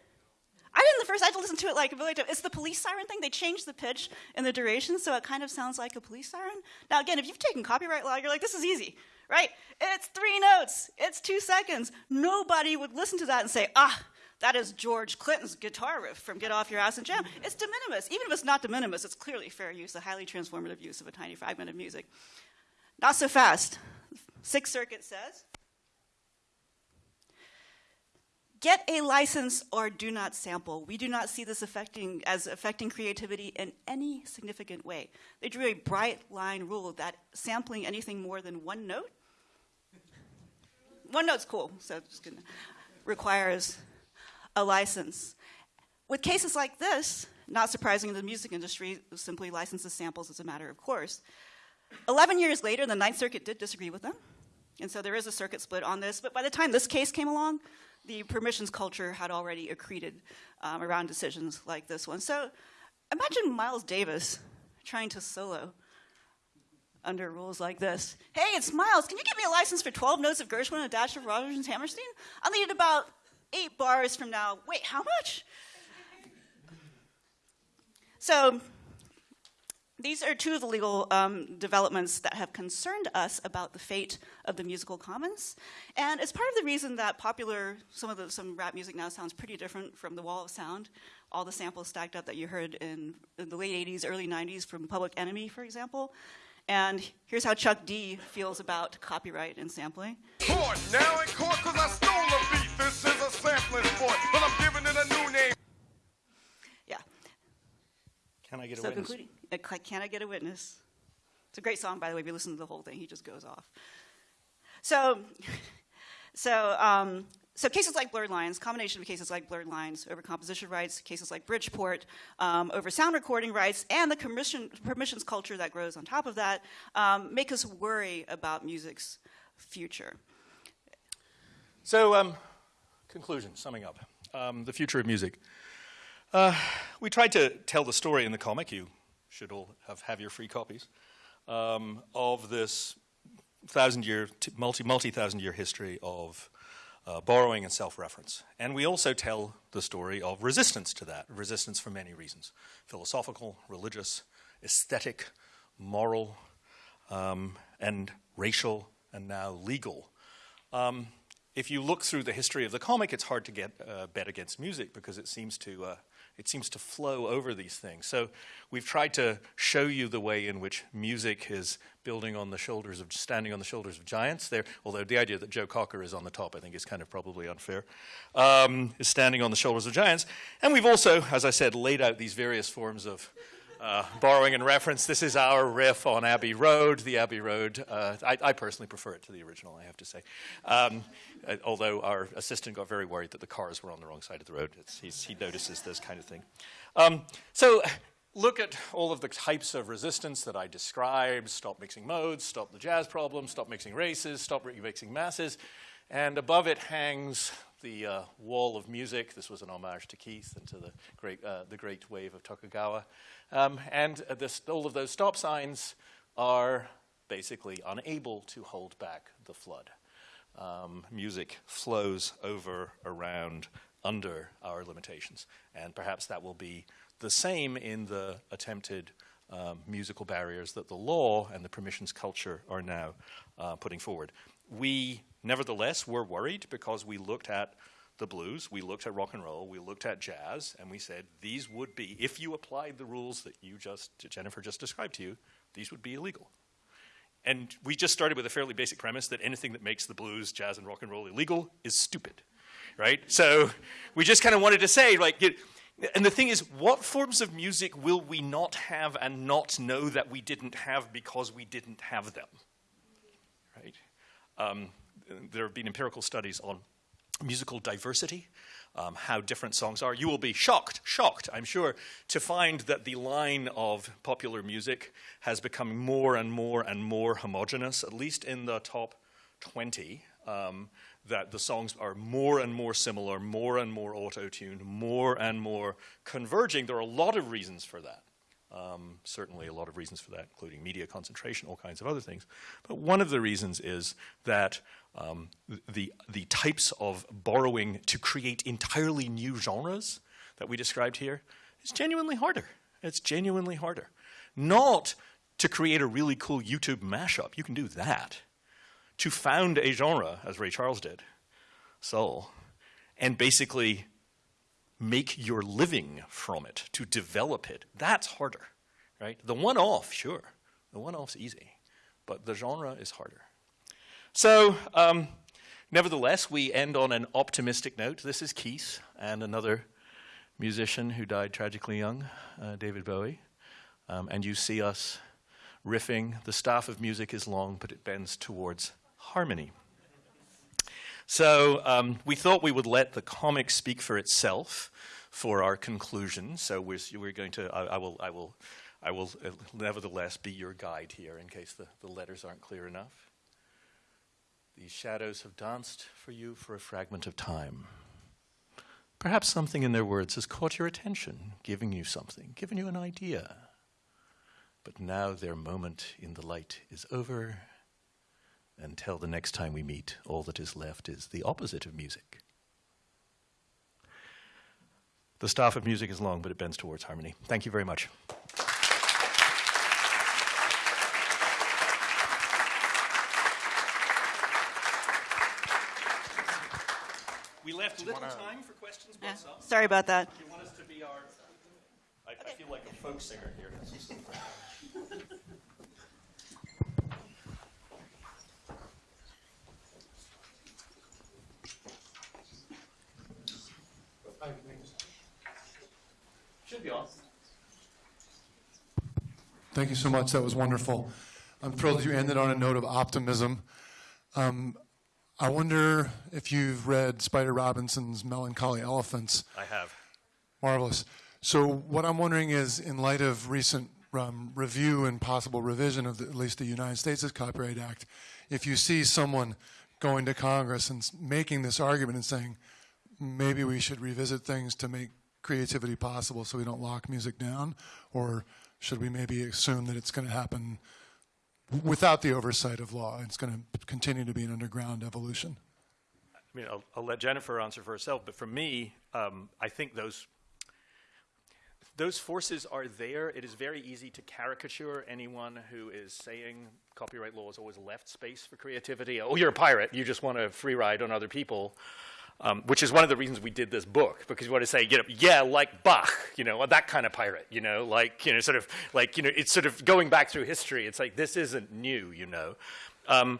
I didn't the first. I had to listen to it like a times. It's the police siren thing. They changed the pitch and the duration, so it kind of sounds like a police siren. Now, again, if you've taken copyright law, you're like, this is easy, right? It's three notes. It's two seconds. Nobody would listen to that and say, ah, that is George Clinton's guitar riff from Get Off Your Ass and Jam. Mm-hmm. It's de minimis. Even if it's not de minimis, it's clearly fair use, a highly transformative use of a tiny fragment of music. Not so fast. Sixth Circuit says get a license or do not sample. We do not see this affecting as affecting creativity in any significant way. They drew a bright line rule that sampling anything more than one note, one note's cool, so it's gonna requires a license. With cases like this, not surprising, the music industry simply licenses samples as a matter of course. Eleven years later, the Ninth Circuit did disagree with them, and so there is a circuit split on this. But by the time this case came along, the permissions culture had already accreted um, around decisions like this one. So imagine Miles Davis trying to solo under rules like this. Hey, it's Miles. Can you give me a license for 12 notes of Gershwin and a dash of Rodgers and Hammerstein? I'll need about eight bars from now. Wait, how much? So these are two of the legal um, developments that have concerned us about the fate of the musical commons. And it's part of the reason that popular, some of the, some rap music now sounds pretty different from the wall of sound. All the samples stacked up that you heard in, in the late 80s, early 90s from Public Enemy, for example. And here's how Chuck D feels about copyright and sampling. Court, now in court cause I stole a beat. This is a sampling sport, but I'm giving it a new name. Yeah. Can I get a so witness? concluding. Can I Get a Witness? It's a great song, by the way. If you listen to the whole thing, he just goes off. So, so, um, so cases like blurred lines, combination of cases like blurred lines over composition rights, cases like Bridgeport um, over sound recording rights, and the permission, permissions culture that grows on top of that um, make us worry about music's future. So, um, conclusion, summing up, um, the future of music. Uh, we tried to tell the story in the comic. You should all have, have your free copies, um, of this thousand year, multi multi thousand year history of uh, borrowing and self reference. And we also tell the story of resistance to that, resistance for many reasons philosophical, religious, aesthetic, moral, um, and racial, and now legal. Um, if you look through the history of the comic, it's hard to get uh, bet against music because it seems to uh, it seems to flow over these things. So we've tried to show you the way in which music is building on the shoulders of standing on the shoulders of giants. There, although the idea that Joe Cocker is on the top, I think, is kind of probably unfair. Um, is standing on the shoulders of giants, and we've also, as I said, laid out these various forms of uh, borrowing and reference. This is our riff on Abbey Road. The Abbey Road, uh, I, I, personally prefer it to the original, I have to say. Um, uh, although our assistant got very worried that the cars were on the wrong side of the road. he notices this kind of thing. Um, so look at all of the types of resistance that I described. Stop mixing modes, stop the jazz problem, stop mixing races, stop mixing masses. And above it hangs the uh, wall of music. This was an homage to Keith and to the great, uh, the great wave of Tokugawa. Um, and this, all of those stop signs are basically unable to hold back the flood. Um, music flows over, around, under our limitations. And perhaps that will be the same in the attempted um, musical barriers that the law and the permissions culture are now uh, putting forward. We, nevertheless, were worried because we looked at the blues, we looked at rock and roll, we looked at jazz, and we said these would be, if you applied the rules that you just, Jennifer just described to you, these would be illegal. And we just started with a fairly basic premise that anything that makes the blues, jazz, and rock and roll illegal is stupid, right? So we just kind of wanted to say, like, and the thing is, what forms of music will we not have and not know that we didn't have because we didn't have them, right? Um, there have been empirical studies on musical diversity, um, how different songs are. You will be shocked, shocked, I'm sure, to find that the line of popular music has become more and more and more homogenous, at least in the top 20. Um, that the songs are more and more similar, more and more auto tuned, more and more converging. There are a lot of reasons for that. Um, certainly, a lot of reasons for that, including media concentration, all kinds of other things. But one of the reasons is that um, the, the types of borrowing to create entirely new genres that we described here is genuinely harder. It's genuinely harder. Not to create a really cool YouTube mashup, you can do that. To found a genre, as Ray Charles did, soul, and basically make your living from it, to develop it, that's harder, right? The one off, sure, the one off's easy, but the genre is harder. So, um, nevertheless, we end on an optimistic note. This is Keith and another musician who died tragically young, uh, David Bowie. Um, and you see us riffing. The staff of music is long, but it bends towards harmony. So um, we thought we would let the comic speak for itself for our conclusion. So we're, we're going to, I, I, will, I will, I will uh, nevertheless be your guide here in case the, the letters aren't clear enough. These shadows have danced for you for a fragment of time. Perhaps something in their words has caught your attention, giving you something, giving you an idea. But now their moment in the light is over until the next time we meet, all that is left is the opposite of music. The staff of music is long, but it bends towards harmony. Thank you very much. We left little time for questions, yeah. Sorry about that. You want us to be our. I, I feel like a folk singer here. Should be on. Thank you so much. That was wonderful. I'm thrilled you ended on a note of optimism. Um, I wonder if you've read Spider Robinson's Melancholy Elephants. I have. Marvelous. So, what I'm wondering is, in light of recent um, review and possible revision of the, at least the United States' Copyright Act, if you see someone going to Congress and making this argument and saying, maybe we should revisit things to make creativity possible so we don't lock music down? Or should we maybe assume that it's going to happen without the oversight of law. It's going to continue to be an underground evolution. I mean, I'll, I'll let Jennifer answer for herself, but for me, um, I think those those forces are there. It is very easy to caricature anyone who is saying copyright law has always left space for creativity. Oh, you're a pirate. You just want to free ride on other people. Um, which is one of the reasons we did this book because we want to say, you know, yeah, like Bach, you know, that kind of pirate, you know, like, you know, sort of, like, you know, it's sort of going back through history. It's like this isn't new, you know. Um,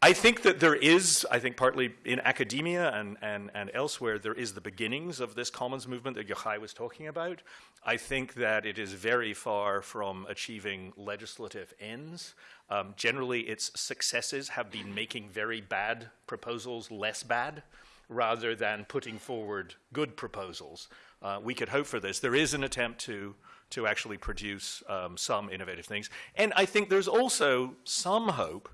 I think that there is, I think partly in academia and, and, and elsewhere, there is the beginnings of this commons movement that Yochai was talking about. I think that it is very far from achieving legislative ends. Um, generally, its successes have been making very bad proposals less bad rather than putting forward good proposals. Uh, we could hope for this. There is an attempt to, to actually produce um, some innovative things. And I think there's also some hope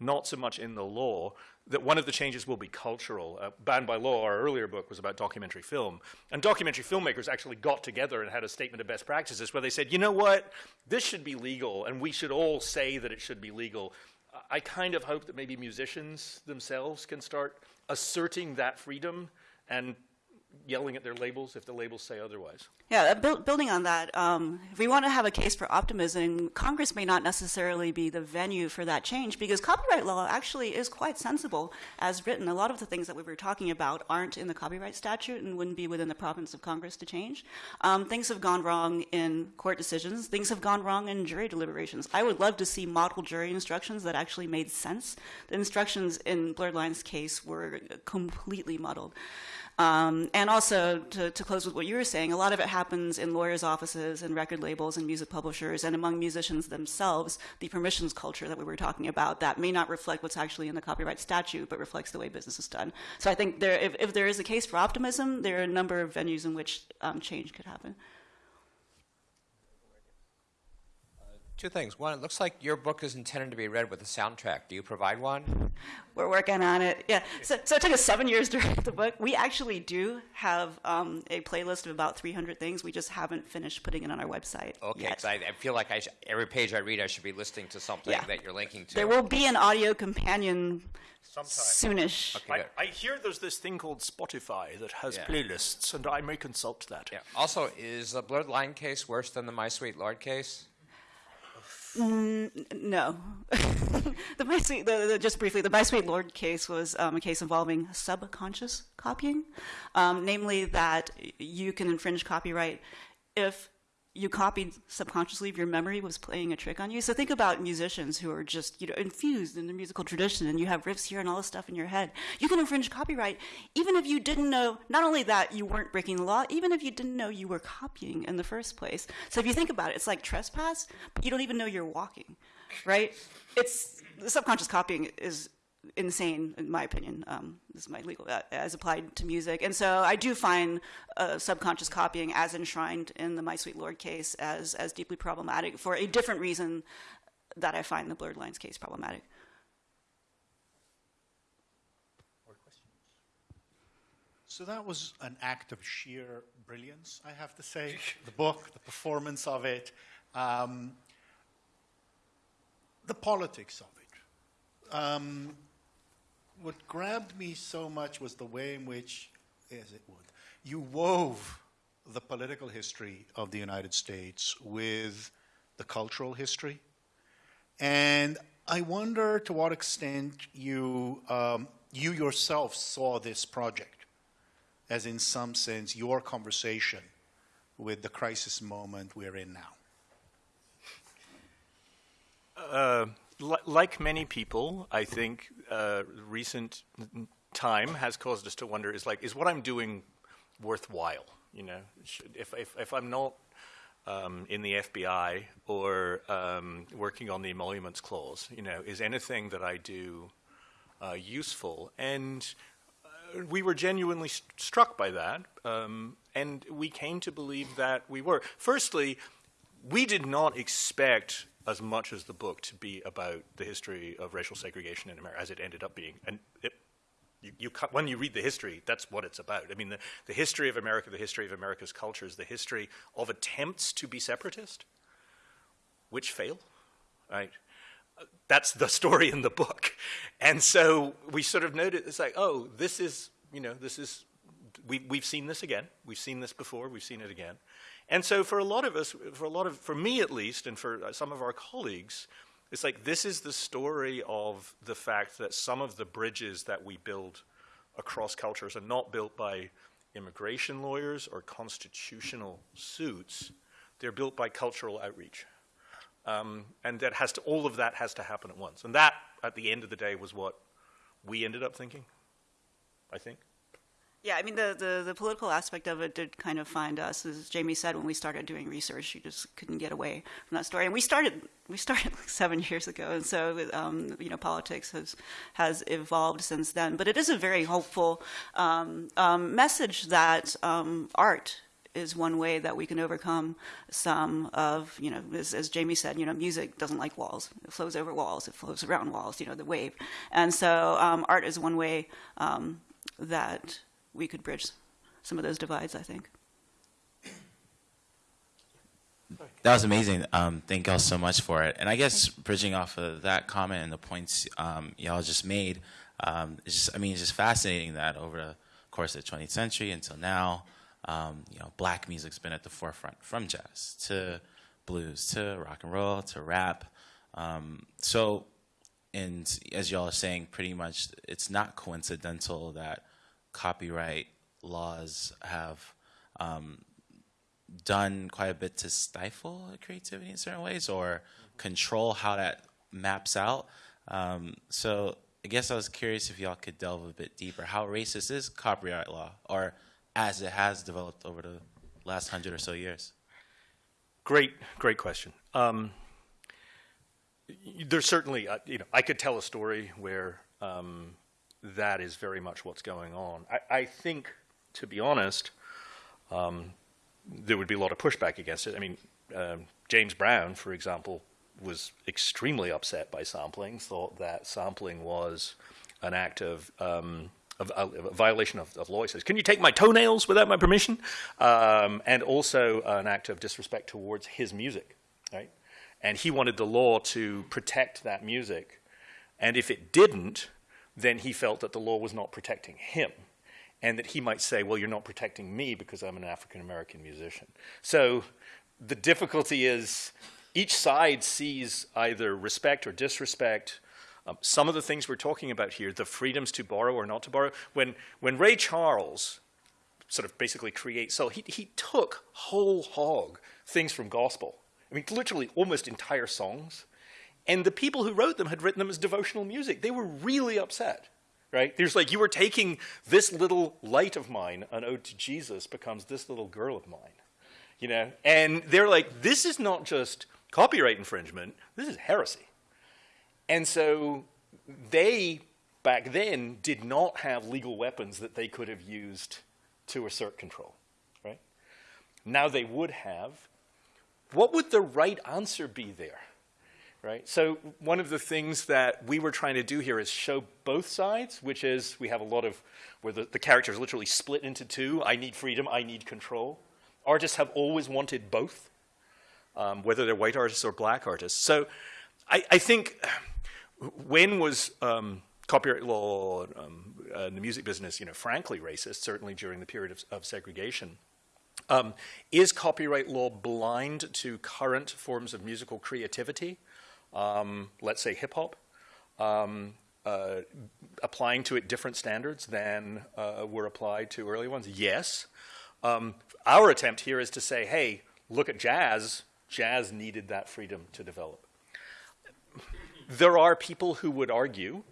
not so much in the law, that one of the changes will be cultural. Uh, Banned by Law, our earlier book, was about documentary film. And documentary filmmakers actually got together and had a statement of best practices where they said, you know what, this should be legal, and we should all say that it should be legal. I kind of hope that maybe musicians themselves can start asserting that freedom and yelling at their labels if the labels say otherwise. Yeah, uh, build, building on that, um, if we want to have a case for optimism, Congress may not necessarily be the venue for that change because copyright law actually is quite sensible as written. A lot of the things that we were talking about aren't in the copyright statute and wouldn't be within the province of Congress to change. Um, things have gone wrong in court decisions. Things have gone wrong in jury deliberations. I would love to see model jury instructions that actually made sense. The instructions in Blurred Lines case were completely muddled. Um, and also, to, to, close with what you were saying, a lot of it happens in lawyers' offices and record labels and music publishers and among musicians themselves, the permissions culture that we were talking about that may not reflect what's actually in the copyright statute, but reflects the way business is done. So I think there, if, if there is a case for optimism, there are a number of venues in which um, change could happen. Two things. One, it looks like your book is intended to be read with a soundtrack. Do you provide one? We're working on it. Yeah. So, so it took us seven years to write the book. We actually do have um, a playlist of about 300 things. We just haven't finished putting it on our website. Okay, because I, I, feel like I sh- every page I read, I should be listening to something Yeah. that you're linking to. There will be an audio companion Sometime. soonish. Okay. I, I hear there's this thing called Spotify that has Yeah. playlists, and I may consult that. Yeah. Also, is the Blurred Line case worse than the My Sweet Lord case? No. the My Sweet, the, the, just briefly, the My Sweet Lord case was um, a case involving subconscious copying, um, namely that you can infringe copyright if you copied subconsciously if your memory was playing a trick on you. So think about musicians who are just you know infused in the musical tradition, and you have riffs here and all this stuff in your head. You can infringe copyright even if you didn't know. Not only that you weren't breaking the law, even if you didn't know you were copying in the first place. So if you think about it, it's like trespass, but you don't even know you're walking, right? It's subconscious copying is insane in my opinion. Um, this is my legal uh, as applied to music, and so I do find uh, subconscious copying as enshrined in the My Sweet Lord case as as deeply problematic for a different reason that I find the Blurred Lines case problematic. So that was an act of sheer brilliance, I have to say. the book, the performance of it, um, the politics of it. Um, what grabbed me so much was the way in which, as it would, you wove the political history of the United States with the cultural history. And I wonder to what extent you, um, you yourself saw this project as, in some sense, your conversation with the crisis moment we're in now. Uh, li- like many people, I think uh, recent time has caused us to wonder: is like, is what I'm doing worthwhile? You know, should, if, if if I'm not um, in the FBI or um, working on the emoluments clause, you know, is anything that I do uh, useful? And uh, we were genuinely st- struck by that, um, and we came to believe that we were. Firstly, we did not expect as much as the book to be about the history of racial segregation in America as it ended up being. And it, you, you, when you read the history, that's what it's about. I mean, the, the history of America, the history of America's cultures, the history of attempts to be separatist, which fail, right? that's the story in the book. And so we sort of noted, it's like, oh, this is, you know, this is, we, we've seen this again. We've seen this before. We've seen it again. And so for a lot of us, for a lot of, for me at least, and for some of our colleagues, it's like this is the story of the fact that some of the bridges that we build across cultures are not built by immigration lawyers or constitutional suits. They're built by cultural outreach. Um, and that has to, all of that has to happen at once. And that, at the end of the day, was what we ended up thinking, I think. Yeah, I mean, the, the, the, political aspect of it did kind of find us, as Jamie said, when we started doing research, you just couldn't get away from that story. And we started, we started like seven years ago, and so, um, you know, politics has, has evolved since then. But it is a very hopeful um, um, message that um, art is one way that we can overcome some of, you know, as, as, Jamie said, you know, music doesn't like walls. It flows over walls. It flows around walls, you know, the wave. And so um, art is one way um, that we could bridge some of those divides, I think. That was amazing. Um, thank y'all so much for it. And I guess bridging off of that comment and the points um, y'all just made, um, it's just, I mean, it's just fascinating that over the course of the 20th century until now, um, you know, black music's been at the forefront from jazz to blues to rock and roll to rap. Um, so, and as y'all are saying, pretty much it's not coincidental that copyright laws have um, done quite a bit to stifle creativity in certain ways or control how that maps out. Um, so I guess I was curious if y'all could delve a bit deeper. How racist is copyright law, or as it has developed over the last hundred or so years? Great, great question. Um, there's certainly, uh, you know, I could tell a story where um, that is very much what's going on. I, I think, to be honest, um, there would be a lot of pushback against it. I mean, um, James Brown, for example, was extremely upset by sampling, thought that sampling was an act of, um, of, violation of, of, law. He says, Can you take my toenails without my permission? Um, and also an act of disrespect towards his music, right? And he wanted the law to protect that music. And if it didn't, then he felt that the law was not protecting him and that he might say, well, you're not protecting me because I'm an African American musician. So the difficulty is each side sees either respect or disrespect. Um, some of the things we're talking about here, the freedoms to borrow or not to borrow, when, when Ray Charles sort of basically creates, so he, he took whole hog things from gospel. I mean, literally almost entire songs and the people who wrote them had written them as devotional music. They were really upset, right? There's like, you were taking this little light of mine, an ode to Jesus, becomes this little girl of mine, you know? And they're like, this is not just copyright infringement, this is heresy. And so they, back then, did not have legal weapons that they could have used to assert control, right? Now they would have. What would the right answer be there? Right? So one of the things that we were trying to do here is show both sides, which is we have a lot of where the, the characters literally split into two. I need freedom, I need control. Artists have always wanted both, um, whether they're white artists or black artists. So I, I think when was um, copyright law um, uh, in the music business, you know, frankly racist, certainly during the period of, of segregation. Um, is copyright law blind to current forms of musical creativity? Um, let's say hip hop, um, uh, applying to it different standards than uh, were applied to early ones? Yes. Um, our attempt here is to say, hey, look at jazz. Jazz needed that freedom to develop. There are people who would argue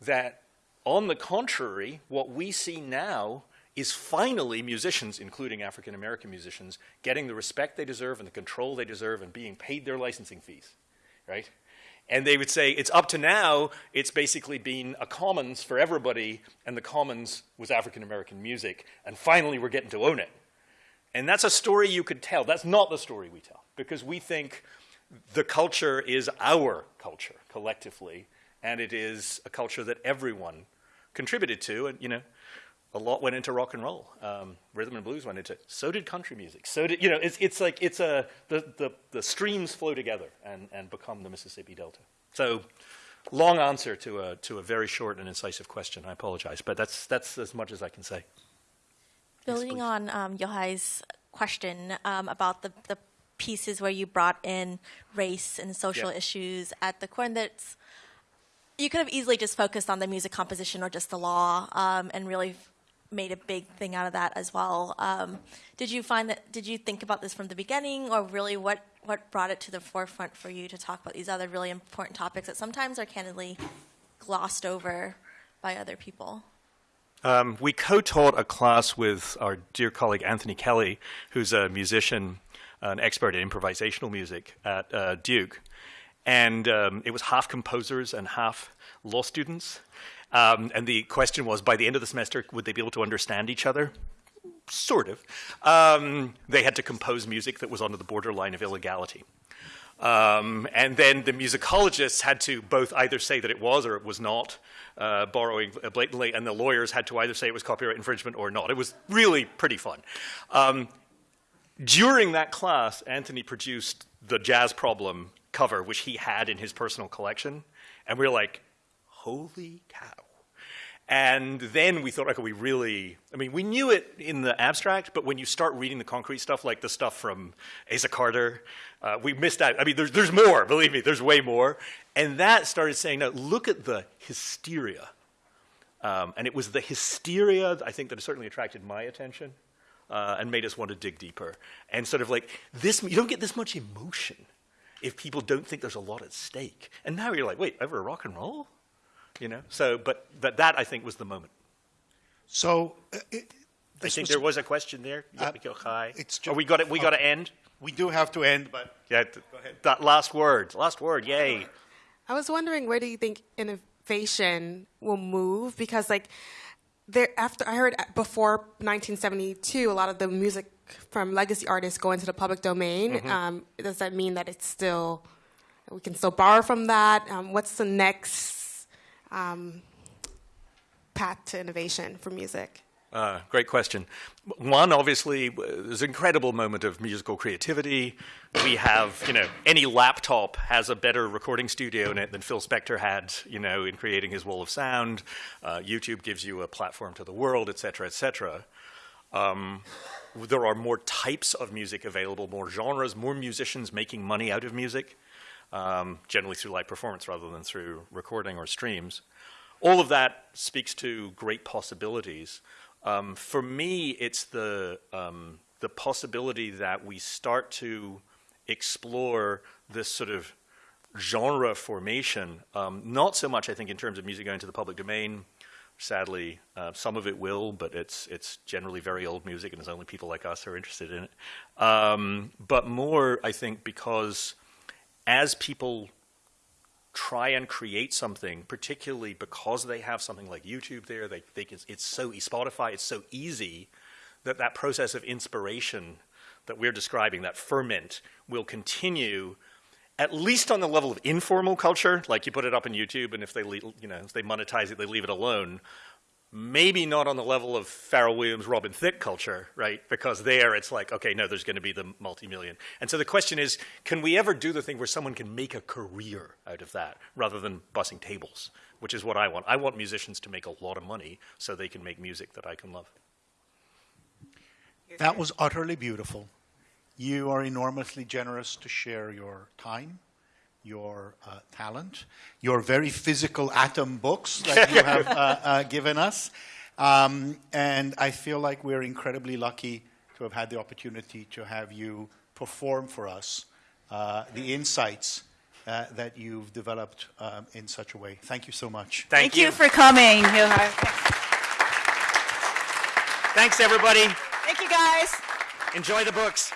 that, on the contrary, what we see now is finally musicians, including African American musicians, getting the respect they deserve and the control they deserve and being paid their licensing fees right? And they would say, it's up to now, it's basically been a commons for everybody, and the commons was African American music, and finally we're getting to own it. And that's a story you could tell. That's not the story we tell, because we think the culture is our culture collectively, and it is a culture that everyone contributed to, and you know, a lot went into rock and roll. Um, rhythm and blues went into it. So did country music. So did, you know, it's, it's like, it's a, the, the, the streams flow together and, and become the Mississippi Delta. So, long answer to a, to a very short and incisive question. I apologize, but that's, that's as much as I can say. Building on um, Yochai's question um, about the, the pieces where you brought in race and social Yeah. issues at the core, that's you could have easily just focused on the music composition or just the law um, and really made a big thing out of that as well. Um, did you find that? Did you think about this from the beginning, or really what what brought it to the forefront for you to talk about these other really important topics that sometimes are candidly glossed over by other people? Um, we co-taught a class with our dear colleague Anthony Kelley, who's a musician, an expert in improvisational music at uh, Duke, and um, it was half composers and half law students. Um, and the question was, by the end of the semester, would they be able to understand each other? Sort of. Um, they had to compose music that was on the borderline of illegality. Um, and then the musicologists had to both either say that it was or it was not uh, borrowing blatantly, and the lawyers had to either say it was copyright infringement or not. It was really pretty fun. Um, during that class, Anthony produced the Jazz Problem cover, which he had in his personal collection, and we were like, holy cow. And then we thought, okay, we really, I mean, we knew it in the abstract, but when you start reading the concrete stuff, like the stuff from Asa Carter, uh, we missed out. I mean, there's, there's more, believe me, there's way more. And that started saying, no, look at the hysteria. Um, and it was the hysteria, I think, that certainly attracted my attention uh, and made us want to dig deeper. And sort of like, this, you don't get this much emotion if people don't think there's a lot at stake. And now you're like, wait, over rock and roll? You know, so but but that I think was the moment. So uh, it, I think was- there was a question there. Uh, Yeah, go high. it's oh, we got it. We got to end. We do have to end, but yeah. Go ahead. That last word. Last word. Yay. I was wondering where do you think innovation will move? Because like there after I heard before 1972, a lot of the music from legacy artists go into the public domain. Mhm. Um, does that mean that it's still we can still borrow from that? Um, what's the next um, path to innovation for music? Uh, great question. One, obviously, there's an incredible moment of musical creativity. We have, you know, any laptop has a better recording studio in it than Phil Spector had, you know, in creating his wall of sound. Uh, YouTube gives you a platform to the world, et cetera, et cetera. Um, there are more types of music available, more genres, more musicians making money out of music, um, generally through live performance rather than through recording or streams. All of that speaks to great possibilities. Um, for me, it's the um, the possibility that we start to explore this sort of genre formation. Um, not so much, I think, in terms of music going to the public domain. Sadly, uh, some of it will, but it's it's generally very old music, and there's only people like us who are interested in it. Um, but more, I think, because as people try and create something, particularly because they have something like YouTube there, they, they can, it's so Spotify, it's so easy that that process of inspiration that we're describing, that ferment, will continue at least on the level of informal culture, like you put it up on YouTube, and if they, you know, if they monetize it, they leave it alone. Maybe not on the level of Pharrell Williams, Robin Thicke culture, right? Because there it's like, okay, no, there's going to be the multi-million. And so the question is, can we ever do the thing where someone can make a career out of that rather than bussing tables, which is what I want. I want musicians to make a lot of money so they can make music that I can love. That was utterly beautiful. You are enormously generous to share your time, your uh, talent, your very physical atom books that you have uh, uh, given us. Um, and I feel like we're incredibly lucky to have had the opportunity to have you perform for us uh, the insights uh, that you've developed um, in such a way. Thank you so much. Thank, you. for coming, Yochai. Thanks, everybody. Thank you, guys. Enjoy the books.